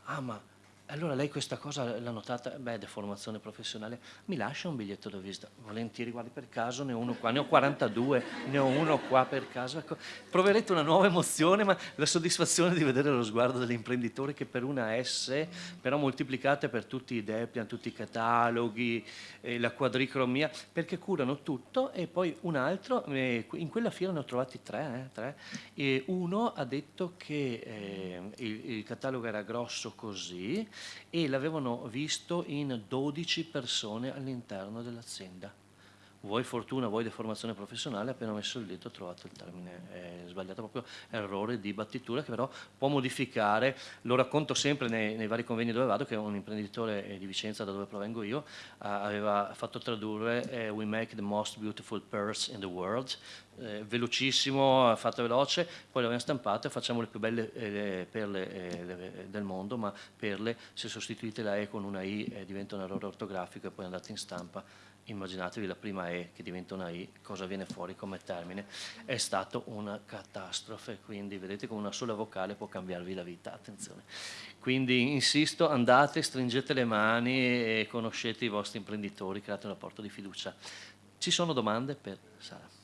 Ah, ma allora lei questa cosa l'ha notata, beh, deformazione professionale, mi lascia un biglietto da visita? Volentieri, guardi per caso, ne ho uno qua, ne ho 42, ne ho uno qua per caso. Ecco, proverete una nuova emozione, ma la soddisfazione di vedere lo sguardo dell'imprenditore che per una S, però moltiplicate per tutti i Deplian, tutti i cataloghi, eh, la quadricromia, perché curano tutto e poi un altro, eh, in quella fiera ne ho trovati tre, eh, tre e uno ha detto che eh, il, il catalogo era grosso così, e l'avevano visto in 12 persone all'interno dell'azienda. Vuoi fortuna, vuoi deformazione professionale, appena messo il dito ho trovato il termine eh, sbagliato, proprio errore di battitura che però può modificare, lo racconto sempre nei, nei vari convegni dove vado, che un imprenditore eh, di Vicenza, da dove provengo io, aveva fatto tradurre eh, We make the most beautiful purse in the world, eh, velocissimo, fatto veloce, poi l'abbiamo stampato e facciamo le più belle eh, perle eh, del mondo, ma perle, se sostituite la E con una I eh, diventa un errore ortografico e poi andate in stampa, immaginatevi la prima E che diventa una I, cosa viene fuori come termine, è stata una catastrofe, quindi vedete come una sola vocale può cambiarvi la vita, attenzione. Quindi insisto, andate, stringete le mani e conoscete i vostri imprenditori, create un rapporto di fiducia. Ci sono domande per Sara?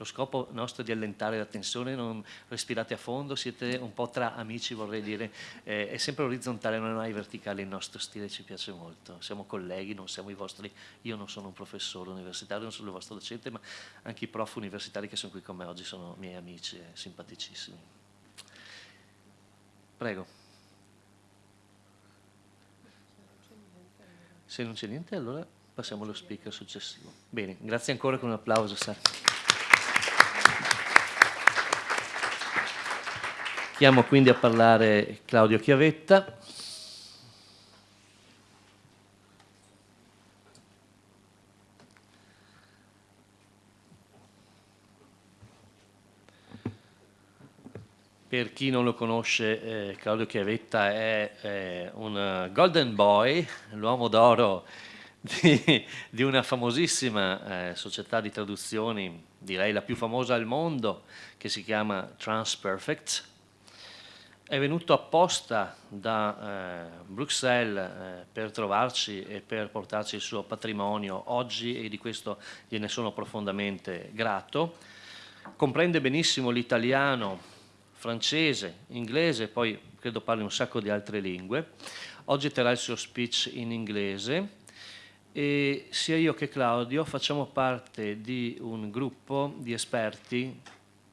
Lo scopo nostro è di allentare la tensione, non respirate a fondo, siete un po' tra amici vorrei dire, eh, è sempre orizzontale, non è mai verticale il nostro stile, ci piace molto, siamo colleghi, non siamo i vostri, io non sono un professore universitario, non sono il vostro docente, ma anche i prof universitari che sono qui con me oggi sono miei amici e simpaticissimi. Prego. Se non c'è niente allora passiamo allo speaker successivo. Bene, grazie ancora con un applauso. Sara. Chiamo quindi a parlare Claudio Chiavetta. Per chi non lo conosce, eh, Claudio Chiavetta è eh, un golden boy, l'uomo d'oro di, di, una famosissima eh, società di traduzioni, direi la più famosa al mondo, che si chiama Transperfect è venuto apposta da eh, Bruxelles eh, per trovarci e per portarci il suo patrimonio oggi e di questo gliene sono profondamente grato. Comprende benissimo l'italiano, francese, inglese, poi credo parli un sacco di altre lingue. Oggi terrà il suo speech in inglese e sia io che Claudio facciamo parte di un gruppo di esperti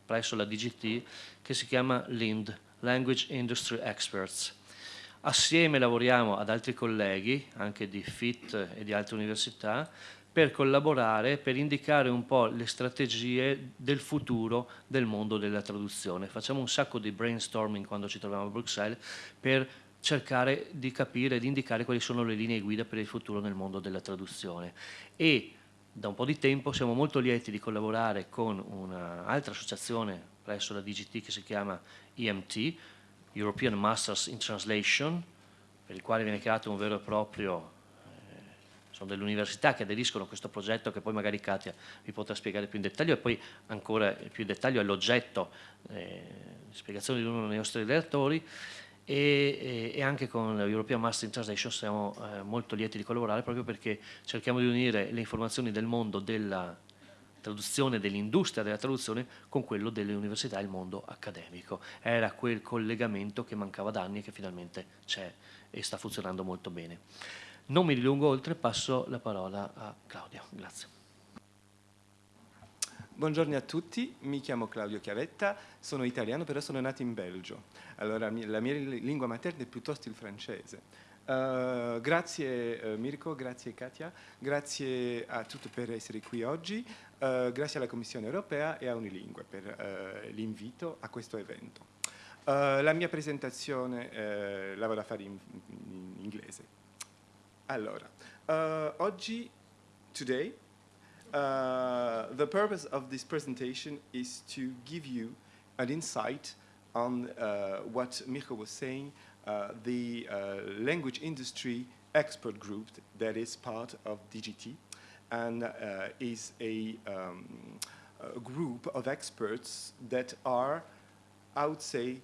presso la DGT che si chiama LIND, Language Industry Experts. Assieme lavoriamo ad altri colleghi, anche di FIT e di altre università, per collaborare, per indicare un po' le strategie del futuro del mondo della traduzione. Facciamo un sacco di brainstorming quando ci troviamo a Bruxelles per cercare di capire, di indicare quali sono le linee guida per il futuro nel mondo della traduzione. E da un po' di tempo siamo molto lieti di collaborare con un'altra associazione presso la DGT che si chiama EMT, European Masters in Translation, per il quale viene creato un vero e proprio, eh, sono delle università che aderiscono a questo progetto che poi magari Katia vi potrà spiegare più in dettaglio e poi ancora più in dettaglio è l'oggetto eh, spiegazione di uno dei nostri relatori e, e, anche con l'European Master in Translation siamo eh, molto lieti di collaborare proprio perché cerchiamo di unire le informazioni del mondo della traduzione dell'industria della traduzione con quello delle università e il mondo accademico. Era quel collegamento che mancava da anni e che finalmente c'è e sta funzionando molto bene. Non mi dilungo oltre, passo la parola a Claudio. Grazie. Buongiorno a tutti, mi chiamo Claudio Chiavetta, sono italiano però sono nato in Belgio. Allora la mia lingua materna è piuttosto il francese. Uh, grazie uh, Mirko, grazie Katia, grazie a tutti per essere qui oggi, uh, grazie alla Commissione europea e a Unilingue per l'invito a questo evento. la mia presentazione la vado a fare in, in inglese. Allora, oggi, today, the purpose of this presentation is to give you an insight on what Mirko was saying the uh, language industry expert group that is part of DGT and uh, is a, um, a, group of experts that are, I would say,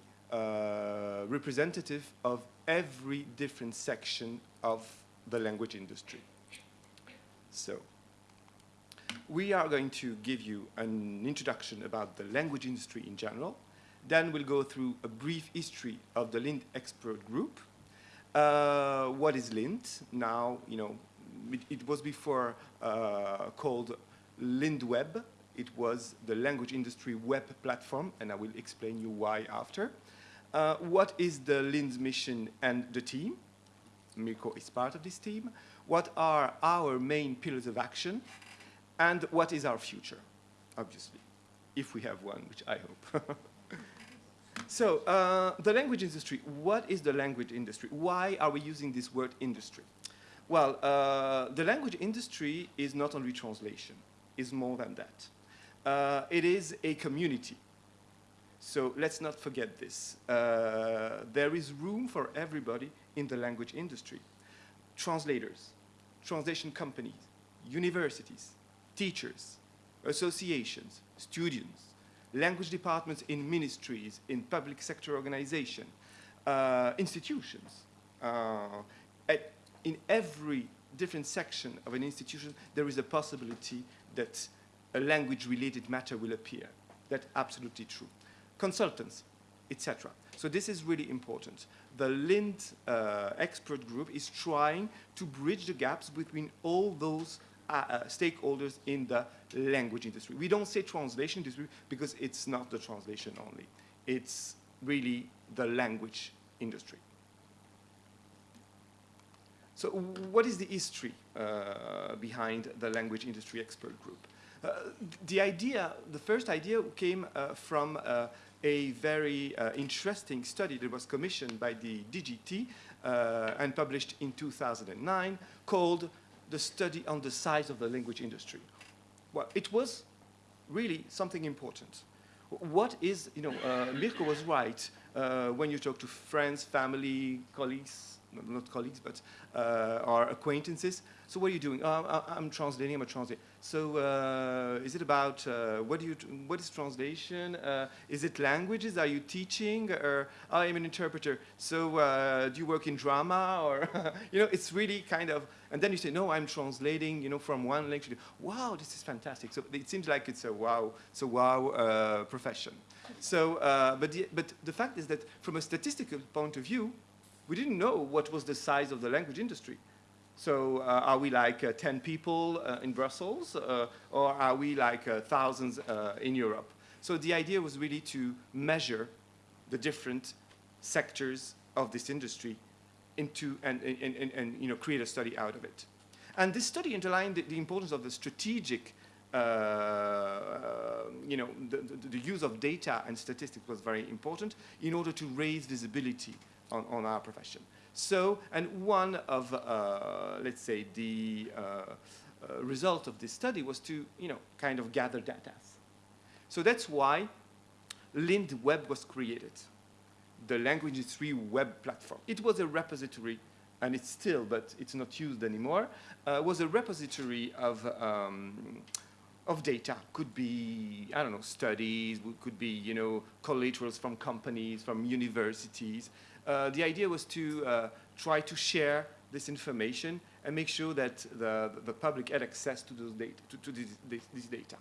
representative of every different section of the language industry. So, we are going to give you an introduction about the language industry in general, then we'll go through a brief history of the Lind expert group. Uh, what is Lind? Now, you know, it, it was before uh, called LindWeb. It was the language industry web platform, and I will explain you why after. Uh, what is the Lind mission and the team? Mirko is part of this team. What are our main pillars of action? And what is our future, obviously, if we have one, which I hope. <laughs> So uh, the language industry, what is the language industry? Why are we using this word industry? Well, uh, the language industry is not only translation, it's more than that. Uh, it is a community. So let's not forget this. Uh, there is room for everybody in the language industry. Translators, translation companies, universities, teachers, associations, students, language departments in ministries, in public sector organization, uh, institutions. Uh, at, in every different section of an institution, there is a possibility that a language-related matter will appear. That's absolutely true. Consultants, etc. So this is really important. The LIND uh, expert group is trying to bridge the gaps between all those uh, uh, stakeholders in the language industry. We don't say translation industry because it's not the translation only. It's really the language industry. So what is the history uh, behind the language industry expert group? Uh, the idea, the first idea came uh, from uh, a very uh, interesting study that was commissioned by the DGT uh, and published in 2009 called the study on the size of the language industry. Well, it was really something important. What is, you know, uh, Mirko was right uh, when you talk to friends, family, colleagues, not colleagues, but uh, our acquaintances. So what are you doing? Oh, I'm translating, I'm a translator. So uh, is it about, uh, what, do you what is translation? Uh, is it languages? Are you teaching? Or oh, I'm an interpreter. So uh, do you work in drama? Or, <laughs> you know, it's really kind of, and then you say, no, I'm translating, you know, from one language. To wow, this is fantastic. So it seems like it's a wow, it's a wow uh, profession. So, uh, but, the, but the fact is that from a statistical point of view, we didn't know what was the size of the language industry. So uh, are we like uh, 10 people uh, in Brussels, uh, or are we like uh, thousands uh, in Europe? So the idea was really to measure the different sectors of this industry into and, and, and, and you know, create a study out of it. And this study underlined the, the importance of the strategic you know, the, the, the use of data and statistics was very important in order to raise visibility on, on our profession. So, and one of, uh, let's say, the uh, uh, result of this study was to, you know, kind of gather data. So that's why Lind Web was created, the language industry web platform. It was a repository, and it's still, but it's not used anymore, uh, was a repository of um, of data. Could be, I don't know, studies, could be, you know, collaterals from companies, from universities, the idea was to uh, try to share this information and make sure that the, the public had access to those data, to, to this, this, this, data.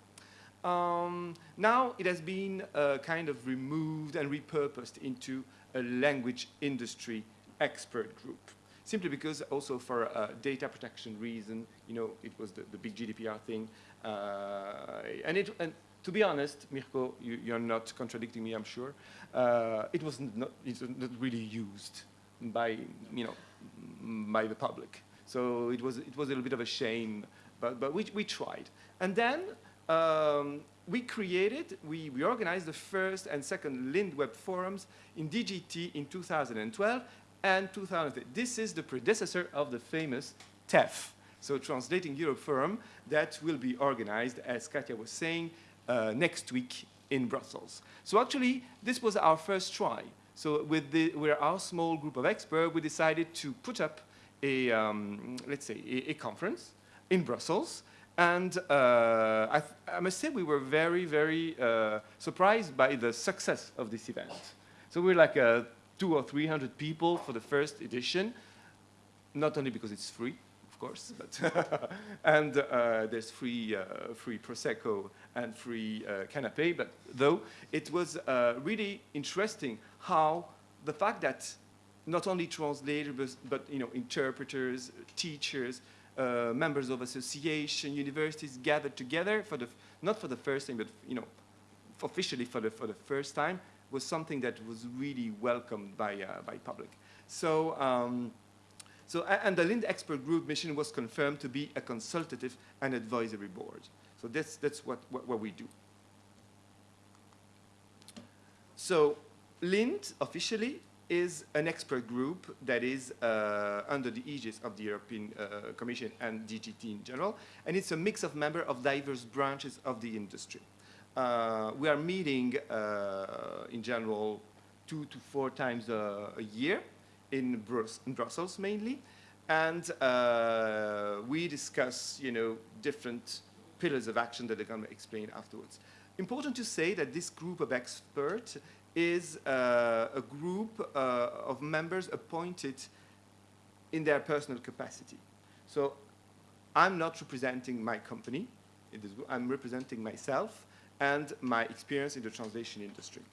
Um, now it has been uh, kind of removed and repurposed into a language industry expert group. Simply because also for a data protection reason, you know, it was the, the big GDPR thing. Uh, and, it, and to be honest, Mirko, you, are not contradicting me, I'm sure. Uh, it was not, it was not really used by, you know, by the public. So it was, it was a little bit of a shame, but, but we, we tried. And then um, we created, we, we organized the first and second LindWeb forums in DGT in 2012 and 2000. This is the predecessor of the famous TEF, so Translating Europe Forum, that will be organized, as Katja was saying, uh, next week in Brussels. So actually, this was our first try. So with, the, with our small group of experts, we decided to put up a, um, let's say, a, a, conference in Brussels. And uh, I, I, must say we were very, very uh, surprised by the success of this event. So we're like uh, two or 300 people for the first edition, not only because it's free, course. But <laughs> and uh, there's free, uh, free Prosecco and free uh, canapé. But though it was uh, really interesting how the fact that not only translators, but, but you know, interpreters, teachers, uh, members of association, universities gathered together for the, not for the first time, but you know, officially for the, for the first time, was something that was really welcomed by, uh, by public. So um, so, and the Lind expert group mission was confirmed to be a consultative and advisory board. So that's, that's what, what, what we do. So Lind officially is an expert group that is uh, under the aegis of the European uh, Commission and DGT in general, and it's a mix of members of diverse branches of the industry. Uh, we are meeting uh, in general two to four times a, a year, in, Brus in Brussels mainly, and uh, we discuss, you know, different pillars of action that I'm going to explain afterwards. Important to say that this group of experts is uh, a group uh, of members appointed in their personal capacity. So I'm not representing my company. I'm representing myself and my experience in the translation industry.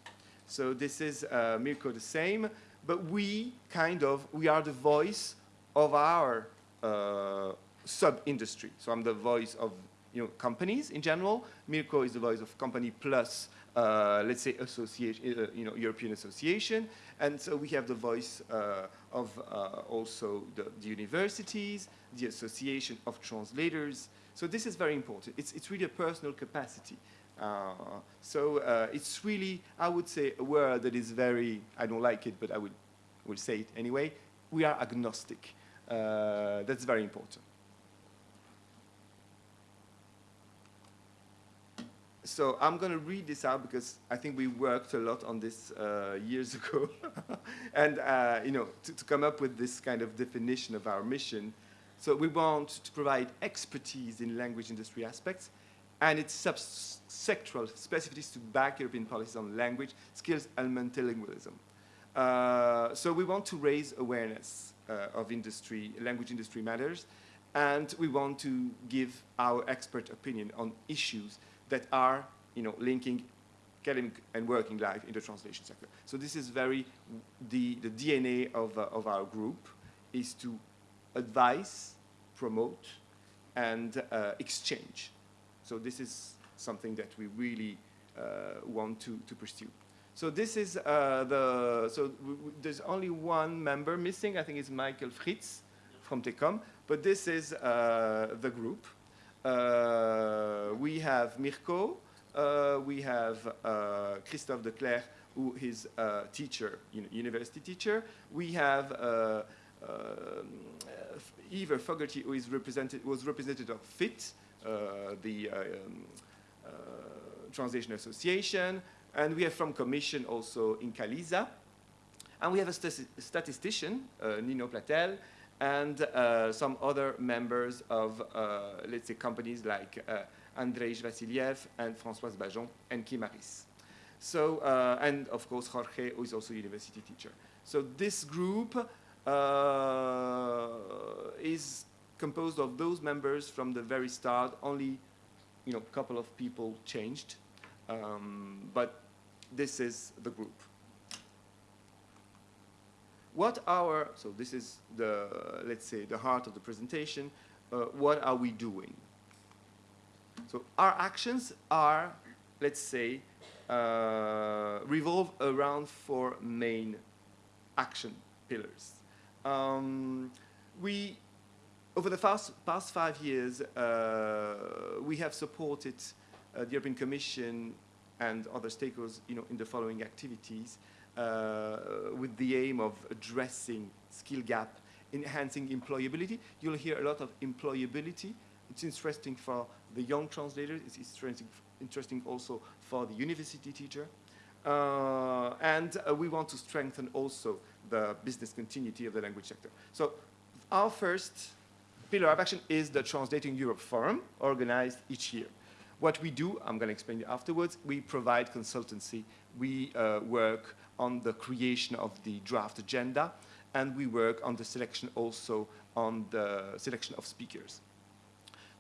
So this is uh, Mirko the same, but we kind of, we are the voice of our uh, sub-industry. So I'm the voice of you know, companies in general. Mirko is the voice of company plus, uh, let's say, association, uh, you know, European association. And so we have the voice uh, of uh, also the, the, universities, the association of translators. So this is very important. It's, it's really a personal capacity. Uh, so uh, it's really, I would say, a word that is very, I don't like it, but I would, will say it anyway. We are agnostic. Uh, that's very important. So I'm going to read this out because I think we worked a lot on this uh, years <laughs> ago. and, uh, you know, to, to, come up with this kind of definition of our mission. So we want to provide expertise in language industry aspects and its sub-sectoral specificities to back European policies on language, skills, and multilingualism. Uh, so we want to raise awareness uh, of industry, language industry matters, and we want to give our expert opinion on issues that are, you know, linking academic and working life in the translation sector. So this is very, the, the DNA of, uh, of our group is to advise, promote, and uh, exchange. So this is something that we really uh, want to, to pursue. So this is uh, the, so there's only one member missing, I think it's Michael Fritz from TECOM, but this is uh, the group. Uh, we have Mirko, uh, we have uh, Christophe de Clerc, who is a teacher, university teacher. We have uh, Eva Fogarty, who is represented, was representative of FIT, the um, Translation Association. And we have from Commission also in Kaliza. And we have a statistician, uh, Nino Platel, and uh, some other members of, uh, let's say, companies like uh, Vasiliev and Françoise Bajon and Kim. So, uh, and of course, Jorge, who is also a university teacher. So this group uh, is composed of those members from the very start. Only, you know, a couple of people changed, um, but this is the group what our, so this is the, let's say, the heart of the presentation, uh, what are we doing? So our actions are, let's say, uh, revolve around four main action pillars. Um, we, over the past, past five years, uh, we have supported uh, the European Commission and other stakeholders you know, in the following activities. Uh, with the aim of addressing skill gap, enhancing employability. You'll hear a lot of employability. It's interesting for the young translators. It's interesting, interesting also for the university teacher. Uh, and uh, we want to strengthen also the business continuity of the language sector. So our first pillar of action is the Translating Europe Forum, organized each year. What we do, I'm going to explain it afterwards, we provide consultancy. We uh, work on the creation of the draft agenda, and we work on the selection also on the selection of speakers.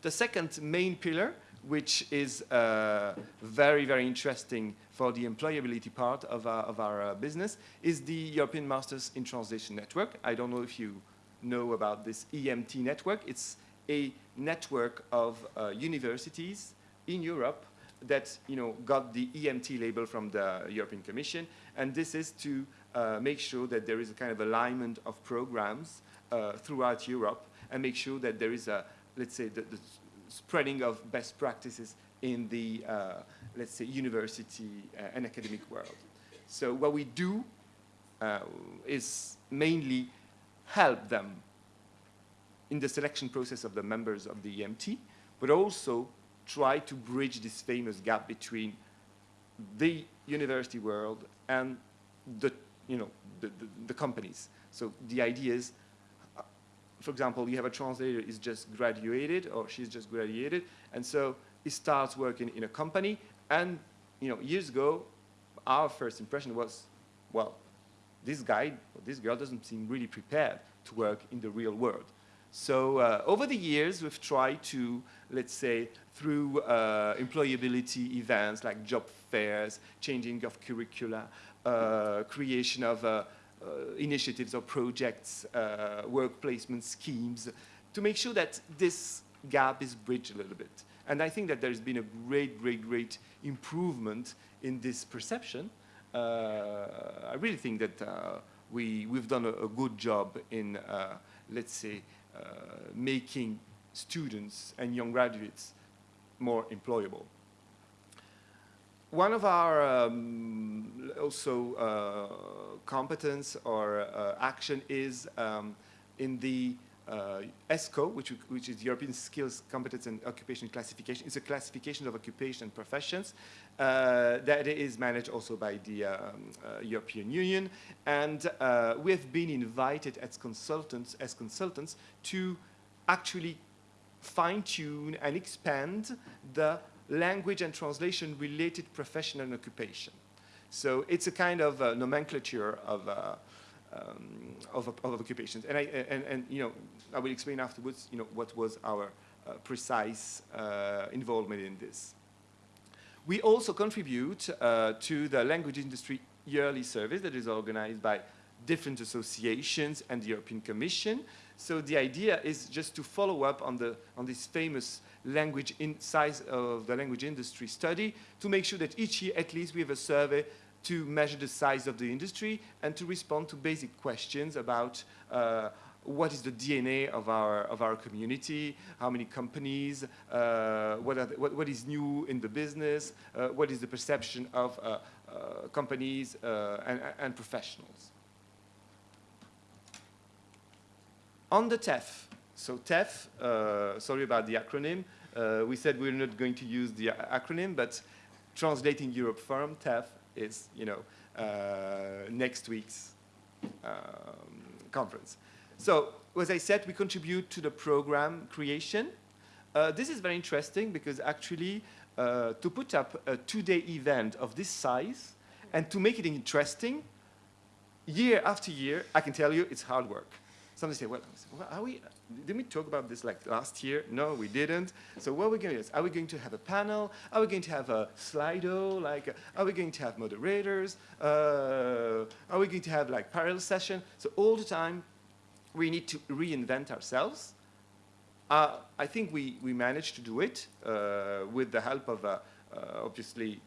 The second main pillar, which is uh, very, very interesting for the employability part of our, of our uh, business, is the European Masters in Translation Network. I don't know if you know about this EMT network. It's a network of uh, universities in Europe that you know, got the EMT label from the European Commission, and this is to uh, make sure that there is a kind of alignment of programs uh, throughout Europe and make sure that there is a, let's say, the, the spreading of best practices in the, uh, let's say, university uh, and academic world. So what we do uh, is mainly help them in the selection process of the members of the EMT, but also try to bridge this famous gap between the university world and the, you know, the, the, the companies. So the idea is, uh, for example, you have a translator is just graduated or she's just graduated, and so he starts working in a company, and you know, years ago, our first impression was, well, this guy or this girl doesn't seem really prepared to work in the real world. So uh, over the years, we've tried to, let's say, through uh, employability events like job fairs, changing of curricula, uh, creation of uh, uh, initiatives or projects, uh, work placement schemes, to make sure that this gap is bridged a little bit. And I think that there's been a great, great, great improvement in this perception. I really think that we, we've done a, a good job in, let's say, uh, making students and young graduates more employable. One of our um, also uh, competence or uh, action is um, in the uh, ESCO, which, which is European Skills, Competence and Occupation Classification. It's a classification of occupation and professions uh, that is managed also by the um, uh, European Union. And uh, we have been invited as consultants, as consultants to actually fine-tune and expand the language and translation related profession and occupation. So it's a kind of uh, nomenclature of uh, um, of, of, occupations. And, I, and, and, you know, I will explain afterwards, you know, what was our uh, precise uh, involvement in this. We also contribute uh, to the language industry yearly service that is organized by different associations and the European Commission. So the idea is just to follow up on, the, on this famous language in size of the language industry study to make sure that each year at least we have a survey to measure the size of the industry and to respond to basic questions about uh, what is the DNA of our, of our community, how many companies, uh, what, the, what, what is new in the business, uh, what is the perception of uh, uh, companies uh, and, and, professionals. On the TEF, so TEF, sorry about the acronym, we said we're not going to use the acronym, but translating Europe Forum, TEF, is, you know, uh, next week's um, conference. So, as I said, we contribute to the program creation. Uh, this is very interesting because actually uh, to put up a two-day event of this size and to make it interesting, year after year, I can tell you it's hard work. Somebody say, well, are we, didn't we talk about this like last year? No, we didn't. So what are we going to do? Is are we going to have a panel? Are we going to have a Slido? Like, are we going to have moderators? Uh, are we going to have like parallel session? So all the time, we need to reinvent ourselves. Uh, I think we, we managed to do it uh, with the help of, uh, uh, obviously,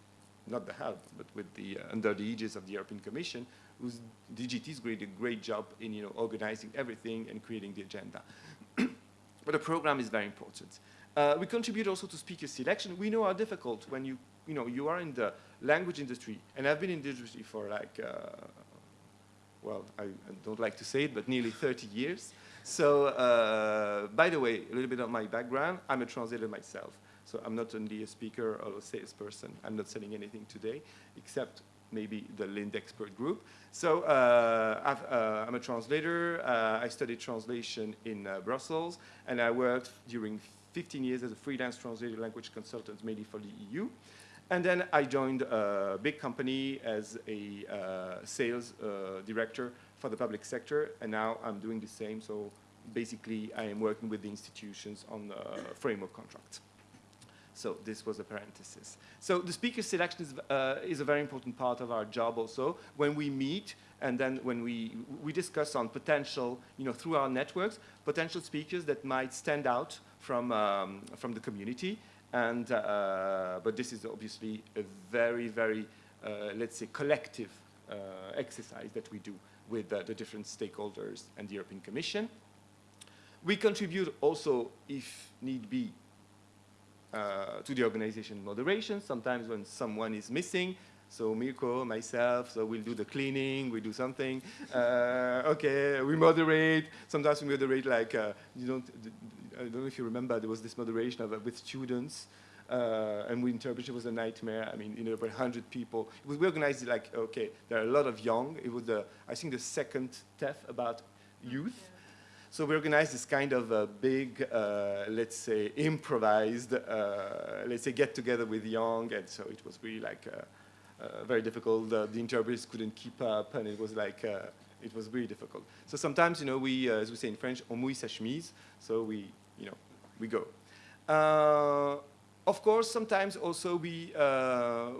not the help, but with the, uh, under the aegis of the European Commission, whose DGT's did a great job in you know, organizing everything and creating the agenda. <clears throat> but the program is very important. Uh, we contribute also to speaker selection. We know how difficult when you, you, know, you are in the language industry, and I've been in the industry for like, uh, well, I, I, don't like to say it, but nearly 30 years. So, uh, by the way, a little bit of my background, I'm a translator myself. So I'm not only a speaker or a salesperson. I'm not selling anything today, except maybe the LIND expert group. So uh, i am uh, a translator. Uh, I studied translation in Brussels, and I worked during 15 years as a freelance translator language consultant, mainly for the EU. And then I joined a big company as a uh, sales uh, director for the public sector, and now I'm doing the same. So basically, I am working with the institutions on the framework contracts. So this was a parenthesis. So the speaker selection is, uh, is a very important part of our job also. When we meet and then when we, we discuss on potential, you know, through our networks, potential speakers that might stand out from, um, from the community. And, uh, but this is obviously a very, very, uh, let's say, collective uh, exercise that we do with the different stakeholders and the European Commission. We contribute also, if need be, uh, to the organization moderation. Sometimes when someone is missing, so Mirko, myself, so we'll do the cleaning, we do something. Uh, okay, we moderate. Sometimes we moderate like, uh, you don't, I don't know if you remember, there was this moderation of, uh, with students. Uh, and we interpreted it was a nightmare. I mean, you know, about 100 people. It was, we organized it like, okay, there are a lot of young. It was, the, I think, the second TEF about youth. Yeah. So we organized this kind of a big, uh, let's say, improvised, uh, let's say, get together with young, and so it was really like uh, uh very difficult. the interpreters couldn't keep up, and it was like uh, it was really difficult. So sometimes, you know, we, as we say in French, on mouille sa chemise, so we, you know, we go. Of course, sometimes also we,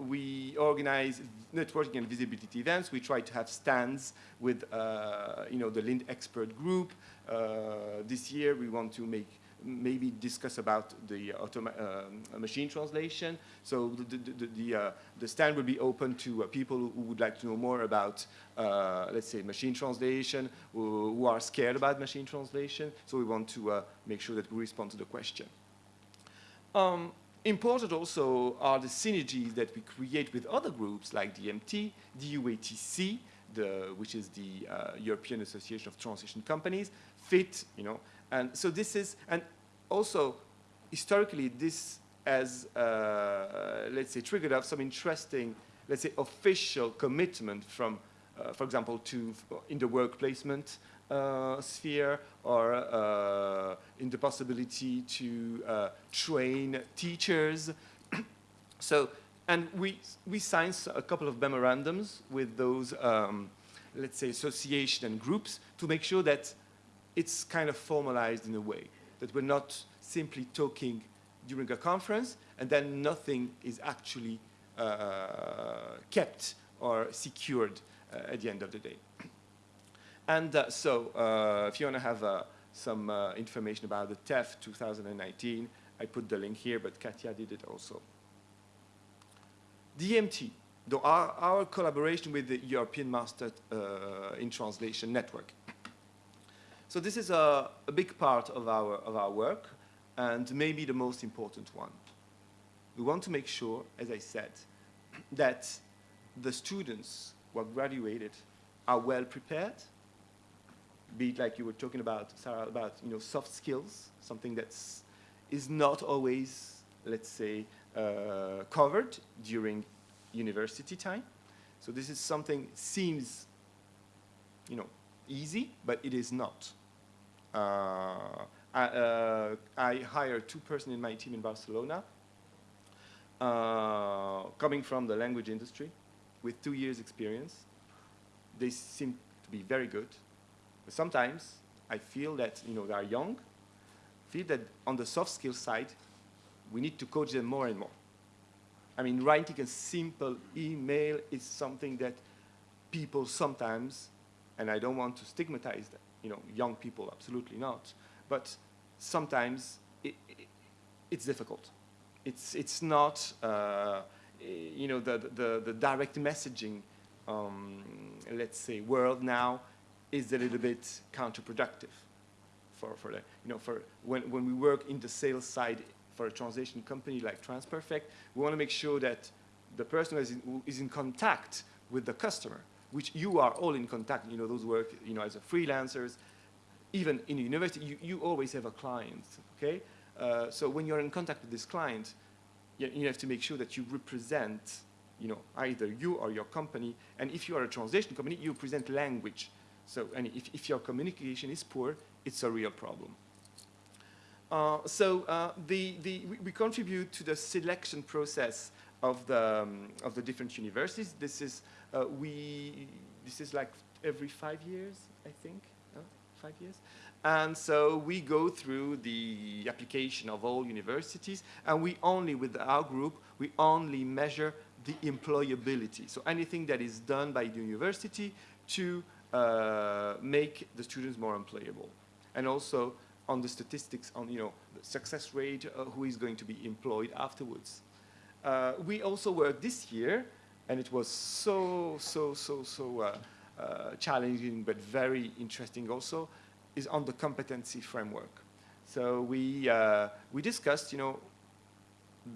we organize networking and visibility events. We try to have stands with, uh, you know, the Lind expert group. Uh, this year we want to make maybe discuss about the uh, machine translation. So the, the, the, uh, the, stand will be open to uh, people who would like to know more about, uh, let's say, machine translation, who, who, are scared about machine translation. So we want to make sure that we respond to the question. Um, important also are the synergies that we create with other groups like DMT, DUATC, the, which is the uh, European Association of Transition Companies, FIT, you know, and so this is, and also historically this has, uh, let's say, triggered off some interesting, let's say, official commitment from, uh, for example, to in the work placement sphere or uh, in the possibility to uh, train teachers. <clears throat> so, and we, we signed a couple of memorandums with those, um, let's say, association and groups to make sure that it's kind of formalized in a way that we're not simply talking during a conference and then nothing is actually uh, kept or secured uh, at the end of the day. <clears throat> And uh, so, uh, if you want to have uh, some uh, information about the TEF 2019, I put the link here, but Katya did it also. DMT, our, our collaboration with the European Master in Translation Network. So this is a, a big part of our, of our work and maybe the most important one. We want to make sure, as I said, that the students who are graduated are well prepared, be it like you were talking about, Sarah, about you know, soft skills, something that is not always, let's say, uh, covered during university time. So this is something seems, you know, easy, but it is not. Uh, I, uh, I hired two persons in my team in Barcelona, uh, coming from the language industry with two years experience. They seem to be very good. But sometimes I feel that you know, they are young, feel that on the soft skill side, we need to coach them more and more. I mean, writing a simple email is something that people sometimes, and I don't want to stigmatize them, you know, young people, absolutely not. But sometimes it, it, it's difficult. It's, it's not, uh, you know, the, the, the direct messaging, um, let's say, world now is a little bit counterproductive for, for the, you know, for when, when we work in the sales side for a translation company like TransPerfect, we want to make sure that the person who is in, who is in contact with the customer which you are all in contact, you know, those work, you know, as a freelancers, even in university, you, you always have a client, okay? Uh, so when you're in contact with this client, you, you have to make sure that you represent, you know, either you or your company, and if you are a translation company, you present language. So and if, if your communication is poor, it's a real problem. Uh, so uh, the, the, we, we, contribute to the selection process of the, um, of the different universities. This is, uh, we, this is like every five years, I think, five years. And so we go through the application of all universities, and we only, with our group, we only measure the employability. So anything that is done by the university to uh, make the students more employable. And also on the statistics on, you know, the success rate, uh, who is going to be employed afterwards. Uh, we also worked this year, and it was so, so, so, so uh, uh, challenging, but very interesting also, is on the competency framework. So we, we discussed, you know,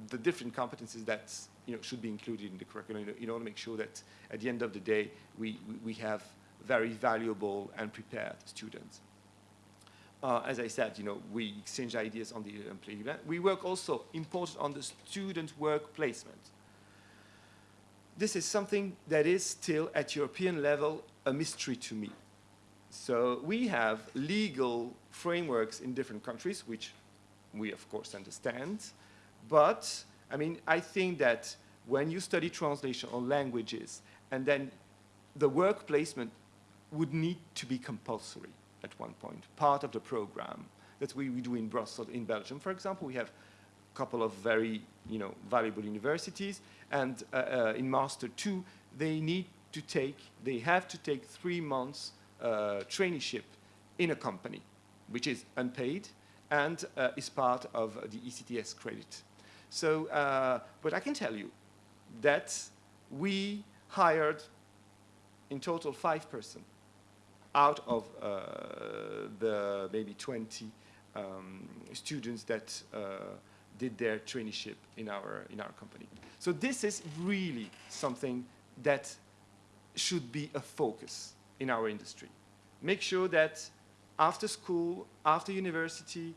the different competencies that you know, should be included in the curriculum in order to make sure that at the end of the day, we, we have very valuable and prepared students. Uh, as I said, you know, we exchange ideas on the employee event. We work also important on the student work placement. This is something that is still at European level a mystery to me. So we have legal frameworks in different countries, which we of course understand. But I mean, I think that when you study translation on languages and then the work placement would need to be compulsory at one point, part of the program that we, we do in Brussels, in Belgium, for example. We have a couple of very you know, valuable universities, and uh, uh, in Master 2, they need to take, they have to take three months uh, traineeship in a company, which is unpaid and uh, is part of the ECTS credit. So, uh, but I can tell you that we hired in total five person out of uh, the maybe 20 um, students that uh, did their traineeship in our, in our company. So this is really something that should be a focus in our industry. Make sure that after school, after university,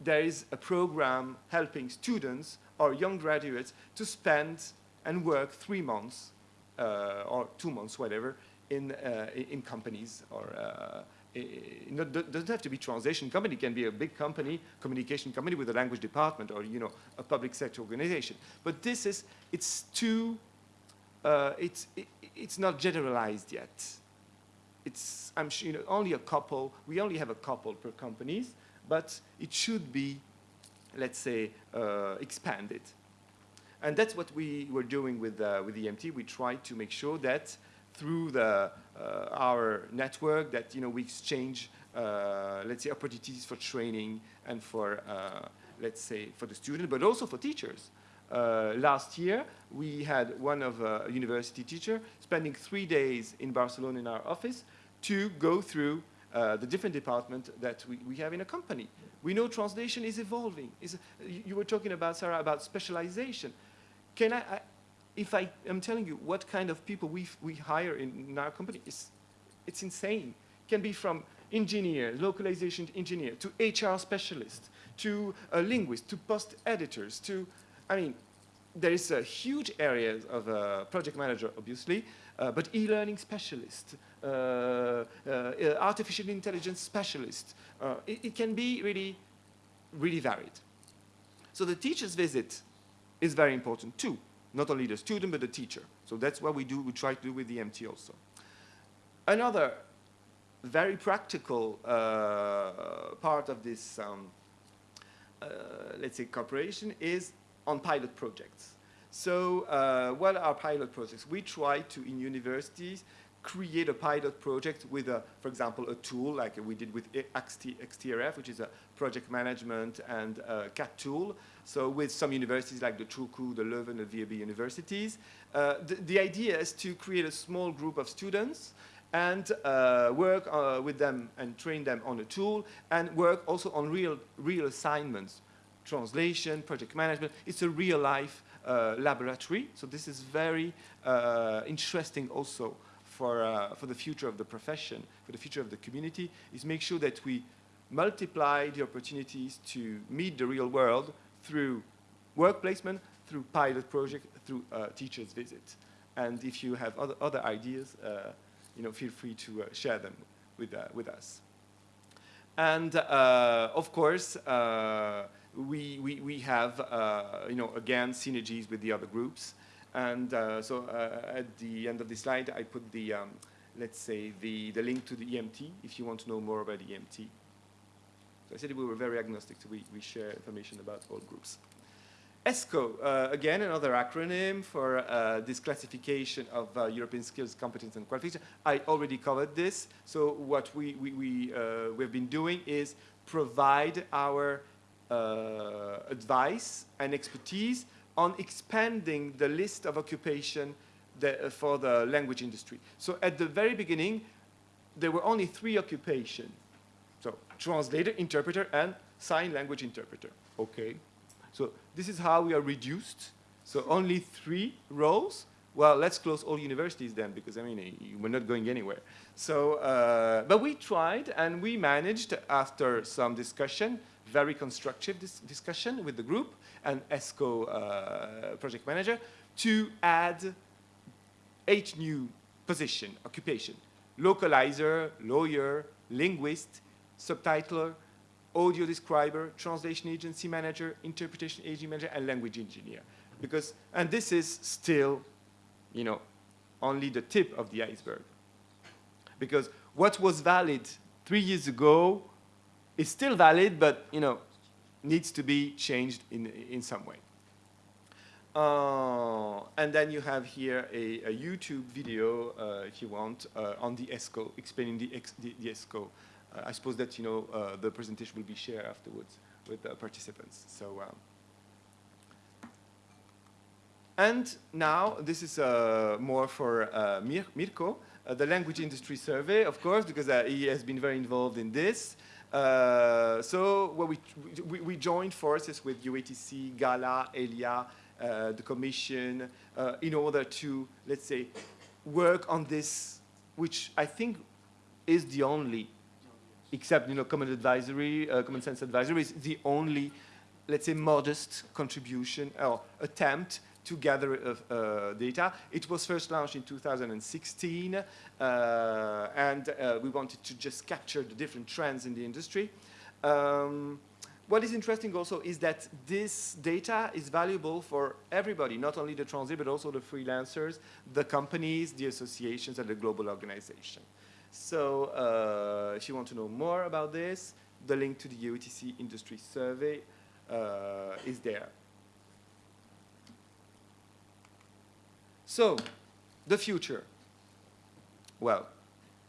there is a program helping students or young graduates to spend and work three months uh, or two months, whatever, in, uh, in companies or uh, it doesn't have to be translation company. It can be a big company, communication company with a language department or, you know, a public sector organization. But this is, it's too, uh, it's, it, it's not generalized yet. It's, I'm sure, you know, only a couple, we only have a couple per companies, but it should be, let's say, uh, expanded. And that's what we were doing with, uh, with EMT. We tried to make sure that through the, uh, our network that you know we exchange uh, let's say opportunities for training and for uh, let's say for the student but also for teachers last year we had one of a university teacher spending three days in Barcelona in our office to go through uh, the different department that we, we have in a company. We know translation is evolving. Is, you, were talking about, Sarah, about specialization. Can I, if I am telling you what kind of people we, we hire in, in our company, it's, it's insane. It can be from engineer, localization engineer, to HR specialist, to a linguist, to post editors, to, I mean, there is a huge area of a project manager, obviously, uh, but e-learning specialist, uh, uh, artificial intelligence specialist. Uh, it, it, can be really, really varied. So the teacher's visit is very important too not only the student, but the teacher. So that's what we do, we try to do with the MT also. Another very practical uh, part of this, um, uh, let's say, cooperation is on pilot projects. So uh, what are pilot projects? We try to, in universities, create a pilot project with, a, for example, a tool like we did with XTRF, which is a project management and CAT tool. So with some universities like the Turku, the Leuven, the VUB universities, uh, the, the, idea is to create a small group of students and uh, work uh, with them and train them on a tool and work also on real, real assignments, translation, project management. It's a real life uh, laboratory. So this is very uh, interesting also for, uh, for the future of the profession, for the future of the community, is make sure that we multiply the opportunities to meet the real world through work placement, through pilot project, through uh, teacher's visit. And if you have other, other ideas, uh, you know, feel free to uh, share them with, uh, with us. And uh, of course, we, we, we have, you know, again, synergies with the other groups. And so at the end of the slide, I put the, um, let's say, the, the link to the EMT if you want to know more about the EMT. So I said we were very agnostic, so we, we share information about all groups. ESCO, uh, again, another acronym for uh, this classification of uh, European skills, competence, and qualification. I already covered this. So what we, we, we, uh, we've been doing is provide our advice and expertise on expanding the list of occupation uh, for the language industry. So at the very beginning, there were only three occupations. So translator, interpreter, and sign language interpreter. Okay. So this is how we are reduced. So only three roles. Well, let's close all universities then, because I mean, we're not going anywhere. So, uh, but we tried, and we managed, after some discussion, very constructive dis discussion with the group, and ESCO uh, project manager to add eight new position, occupation, localizer, lawyer, linguist, subtitler, audio describer, translation agency manager, interpretation agency manager, and language engineer. Because, and this is still, you know, only the tip of the iceberg. because what was valid three years ago is still valid, but you know, needs to be changed in, in some way. Uh, and then you have here a, a YouTube video, uh, if you want, uh, on the ESCO, explaining the, the, the ESCO. Uh, I suppose that, you know, uh, the presentation will be shared afterwards with the participants. So, um, and now, this is uh, more for Mir Mirko, the language industry survey, of course, because he has been very involved in this. so well, we, we, we joined forces with UATC, GALA, ELIA, uh, the Commission, uh, in order to, let's say, work on this, which I think is the only, except, you know, Common Advisory, uh, Common Sense Advisory is the only, let's say, modest contribution or attempt to gather uh, uh, data. It was first launched in 2016, uh, and we wanted to just capture the different trends in the industry. Um, what is interesting also is that this data is valuable for everybody, not only the transit, but also the freelancers, the companies, the associations, and the global organization. So uh, if you want to know more about this, the link to the UATC industry survey uh, is there. So, the future. Well,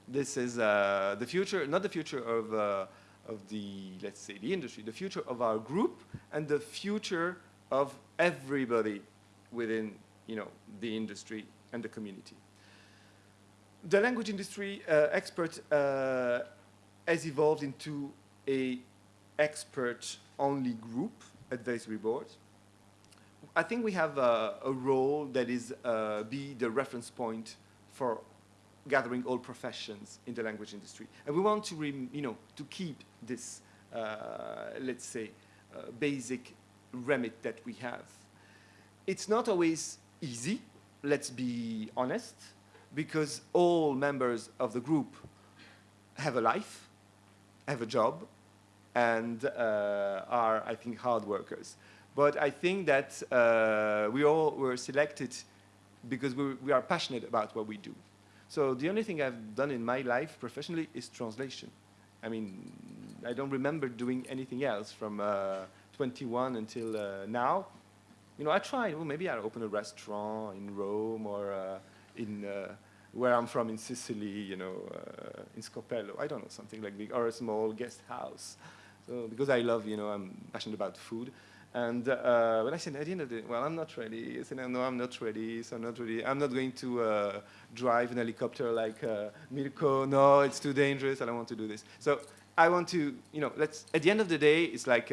this is uh, the future, not the future of uh, of the, let's say, the industry, the future of our group, and the future of everybody within, you know, the industry and the community. The language industry uh, expert uh, has evolved into a expert-only group advisory board. I think we have a, a role that is uh, be the reference point for gathering all professions in the language industry. And we want to, you know, to keep this, uh, let's say, uh, basic remit that we have. It's not always easy, let's be honest, because all members of the group have a life, have a job, and uh, are, I think, hard workers. But I think that uh, we all were selected because we, we are passionate about what we do. So the only thing I've done in my life professionally is translation. I mean, I don't remember doing anything else from uh, 21 until uh, now. You know, I tried, well, maybe I'll open a restaurant in Rome or uh, in uh, where I'm from in Sicily, you know, uh, in Scopello. I don't know, something like that, or a small guest house. So, because I love, you know, I'm passionate about food. And uh, when I said at the end of the day, well, I'm not ready. I said, no, I'm not ready. So I'm not ready. I'm not going to uh, drive an helicopter like uh, Mirko. No, it's too dangerous. I don't want to do this. So I want to, you know, let's. At the end of the day, it's like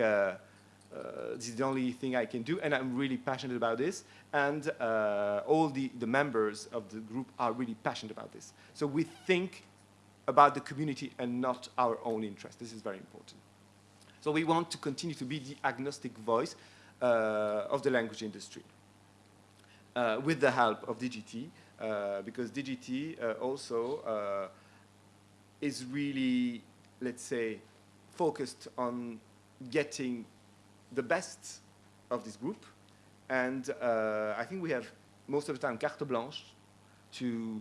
uh, this is the only thing I can do, and I'm really passionate about this. And uh, all the the members of the group are really passionate about this. So we think about the community and not our own interest. This is very important. So we want to continue to be the agnostic voice uh, of the language industry uh, with the help of DGT, uh, because DGT uh, also is really, let's say, focused on getting the best of this group. And uh, I think we have most of the time carte blanche to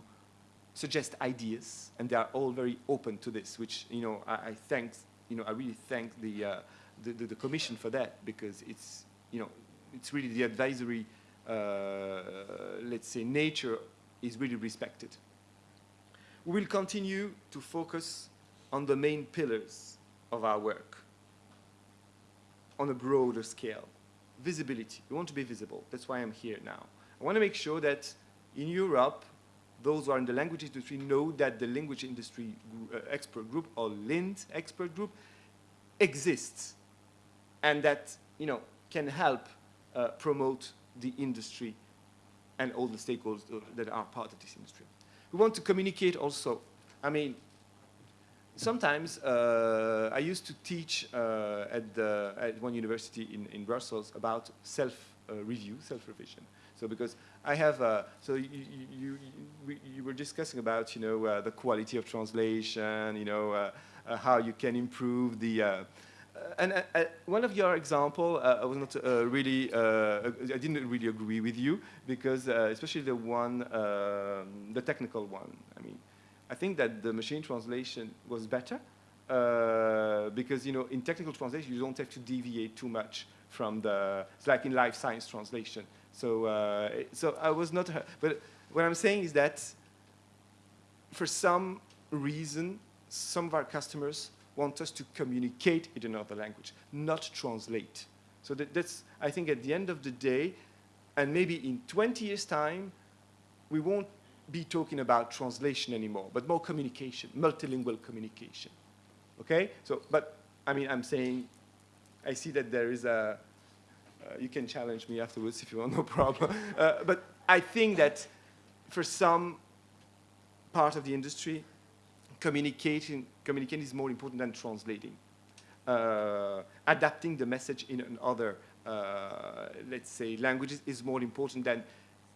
suggest ideas, and they are all very open to this, which, you know, I, I thank you know, I really thank the, uh, the, the, the, commission for that because it's, you know, it's really the advisory, uh, let's say, nature is really respected. We will continue to focus on the main pillars of our work on a broader scale. Visibility. We want to be visible. That's why I'm here now. I want to make sure that in Europe, those who are in the language industry know that the language industry uh, expert group or LIND expert group exists and that you know can help uh, promote the industry and all the stakeholders that are part of this industry. We want to communicate also. I mean, sometimes uh, I used to teach uh, at, the, at one university in, in Brussels about self-review, uh, self-revision. So because I have, uh, so you, you, you, you, were discussing about, you know, uh, the quality of translation, you know, uh, how you can improve the, and one of your example, I was not really, I didn't really agree with you because especially the one, um, the technical one. I mean, I think that the machine translation was better uh, because, you know, in technical translation, you don't have to deviate too much from the, it's like in life science translation. So, uh, so I was not, but what I'm saying is that for some reason, some of our customers want us to communicate in another language, not translate. So that, that's, I think at the end of the day, and maybe in 20 years' time, we won't be talking about translation anymore, but more communication, multilingual communication. Okay? So, but, I mean, I'm saying, I see that there is a, uh, you can challenge me afterwards if you want, <laughs> no problem. Uh, but I think that for some part of the industry, communicating, communicating is more important than translating. Uh, adapting the message in another, uh, let's say, languages is more important than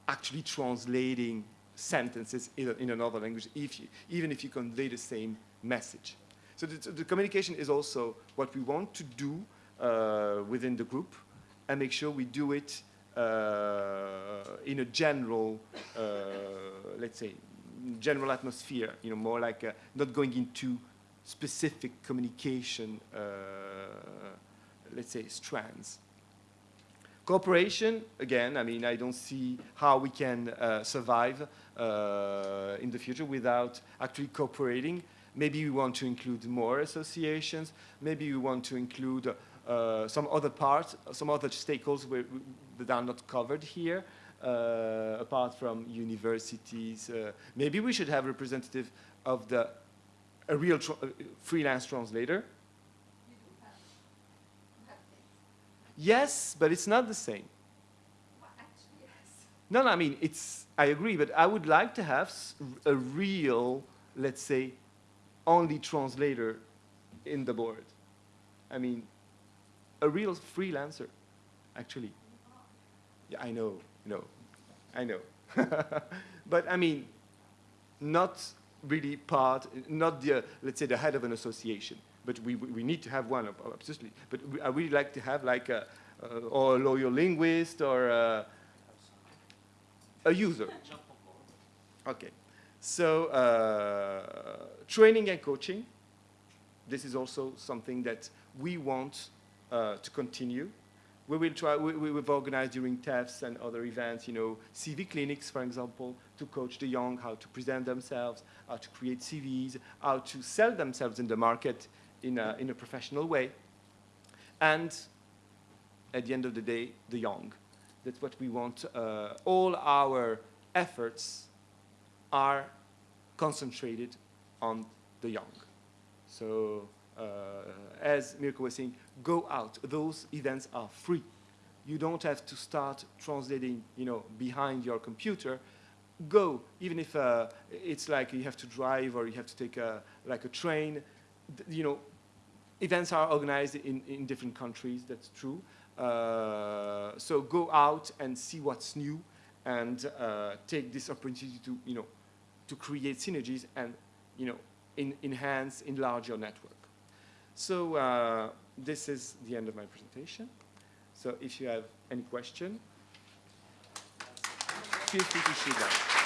actually translating sentences in, a, in another language, if you, even if you convey the same message. So the, the communication is also what we want to do uh, within the group and make sure we do it uh, in a general, uh, let's say, general atmosphere, you know, more like uh, not going into specific communication, uh, let's say, strands. Cooperation, again, I mean, I don't see how we can uh, survive in the future without actually cooperating. Maybe we want to include more associations. Maybe we want to include uh, some other parts, some other stakeholders where, that are not covered here, uh, apart from universities. Uh, maybe we should have a representative of the a real tra uh, freelance translator. Yes, but it's not the same. No, no, I mean, it's, I agree, but I would like to have a real, let's say, only translator in the board. I mean, a real freelancer, actually. Yeah, I know, no, I know. <laughs> but I mean, not really part, not the, let's say, the head of an association. But we, we need to have one, absolutely. But we, I really like to have like a, uh, or a lawyer linguist or a, a user. Okay. So uh, training and coaching, this is also something that we want uh, to continue. We will try, we, we've organized during TEFs and other events, you know, CV clinics, for example, to coach the young how to present themselves, how to create CVs, how to sell themselves in the market in a, in a professional way. And at the end of the day, the young. That's what we want. Uh, all our efforts are concentrated on the young. So uh, as Mirko was saying, go out. Those events are free. You don't have to start translating, you know, behind your computer. Go, even if uh, it's like you have to drive or you have to take a, like a train. You know, events are organized in, in different countries, that's true. Uh, so go out and see what's new and uh, take this opportunity to, you know, to create synergies and, you know, in, enhance, enlarge your network. So uh, this is the end of my presentation. So if you have any question, feel free to shoot that.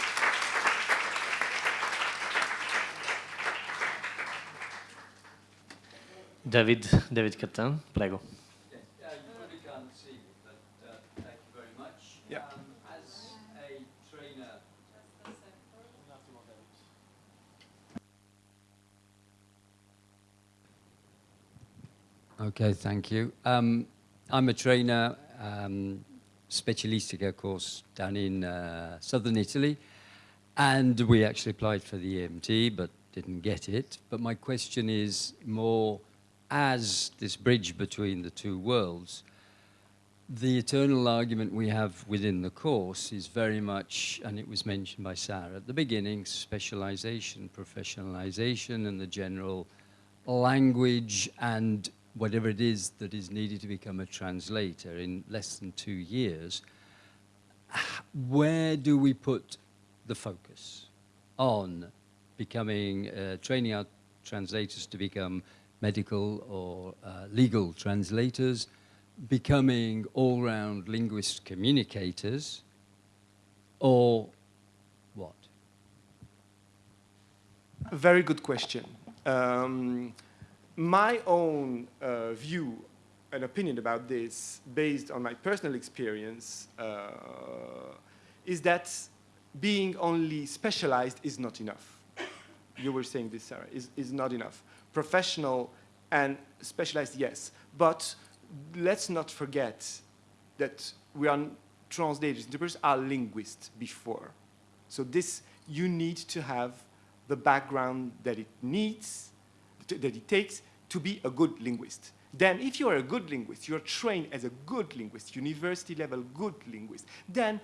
David, David Cattan, prego. Yes, uh, you probably can't see, but uh, thank you very much. Yeah. Um, as a trainer, Okay, thank you. Um, I'm a trainer, um, Specialistica course down in uh, southern Italy, and we actually applied for the EMT but didn't get it. But my question is more as this bridge between the two worlds, the eternal argument we have within the course is very much, and it was mentioned by Sarah at the beginning, specialization, professionalization, and the general language and whatever it is that is needed to become a translator in less than two years, where do we put the focus on becoming, uh, training our translators to become medical or uh, legal translators, becoming all-round linguist communicators, or what? Very good question. Um, my own uh, view and opinion about this, based on my personal experience, uh, is that being only specialized is not enough. You were saying this, Sarah, is, is not enough. Professional and specialized, yes. But let's not forget that we are translators, interpreters are linguists before. So this, you need to have the background that it needs, that it takes to be a good linguist. Then if you are a good linguist, you're trained as a good linguist, university level good linguist, then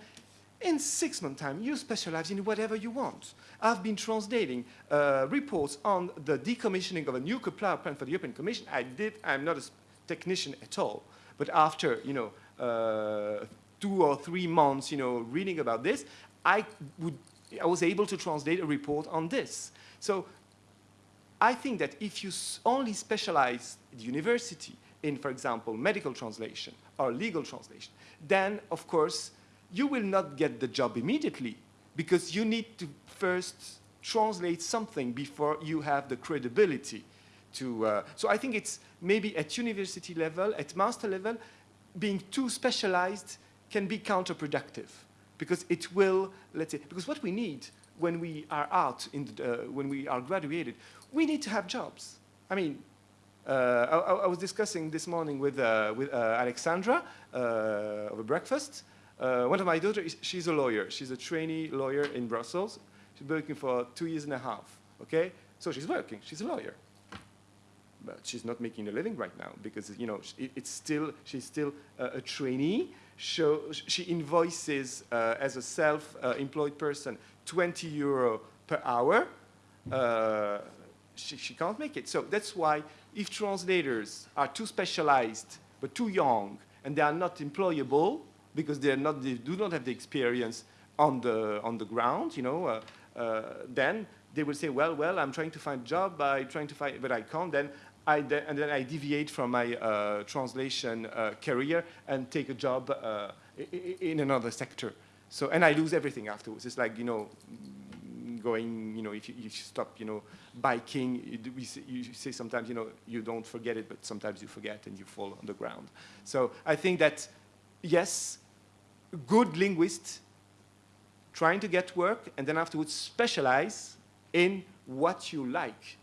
in six months' time, you specialize in whatever you want. I've been translating uh, reports on the decommissioning of a nuclear power plant for the European Commission. I did, I'm not a technician at all, but after, you know, uh, two or three months, you know, reading about this, I, would, I was able to translate a report on this. So I think that if you only specialize the university in, for example, medical translation or legal translation, then, of course, you will not get the job immediately because you need to first translate something before you have the credibility to, uh, so I think it's maybe at university level, at master level, being too specialized can be counterproductive because it will, let's say, because what we need when we are out, in the, uh, when we are graduated, we need to have jobs. I mean, uh, I, I, was discussing this morning with, uh, with uh, Alexandra uh, over breakfast. Uh, one of my daughters, she's a lawyer. She's a trainee lawyer in Brussels. She's working for two years and a half, okay? So she's working, she's a lawyer. But she's not making a living right now because, you know, it's still, she's still a trainee. So she invoices as a self-employed person 20 euro per hour. Uh, she, she can't make it. So that's why if translators are too specialized but too young and they are not employable because they're not, they do not have the experience on the, on the ground, you know, uh, uh, then they will say, well, well, I'm trying to find a job, I'm trying to find, but I can't. Then I de and then I deviate from my uh, translation uh, career and take a job uh, in another sector. So, and I lose everything afterwards. It's like, you know, going, you know, if you, you stop, you know, biking, you, say, you say sometimes, you know, you don't forget it, but sometimes you forget and you fall on the ground. So I think that, yes, good linguists trying to get work and then afterwards specialize in what you like.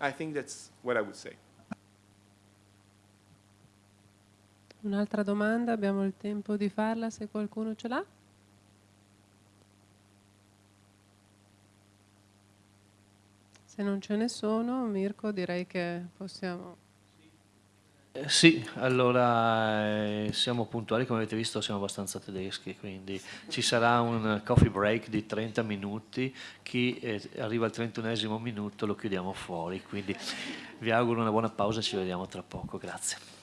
I think that's what I would say. Un'altra domanda, abbiamo il tempo di farla se qualcuno ce l'ha? Se non ce ne sono, Mirko, direi che possiamo... Sì, allora eh, siamo puntuali, come avete visto siamo abbastanza tedeschi, quindi ci sarà un coffee break di 30 minuti, chi eh, arriva al 31 minuto lo chiudiamo fuori, quindi vi auguro una buona pausa e ci vediamo tra poco, grazie.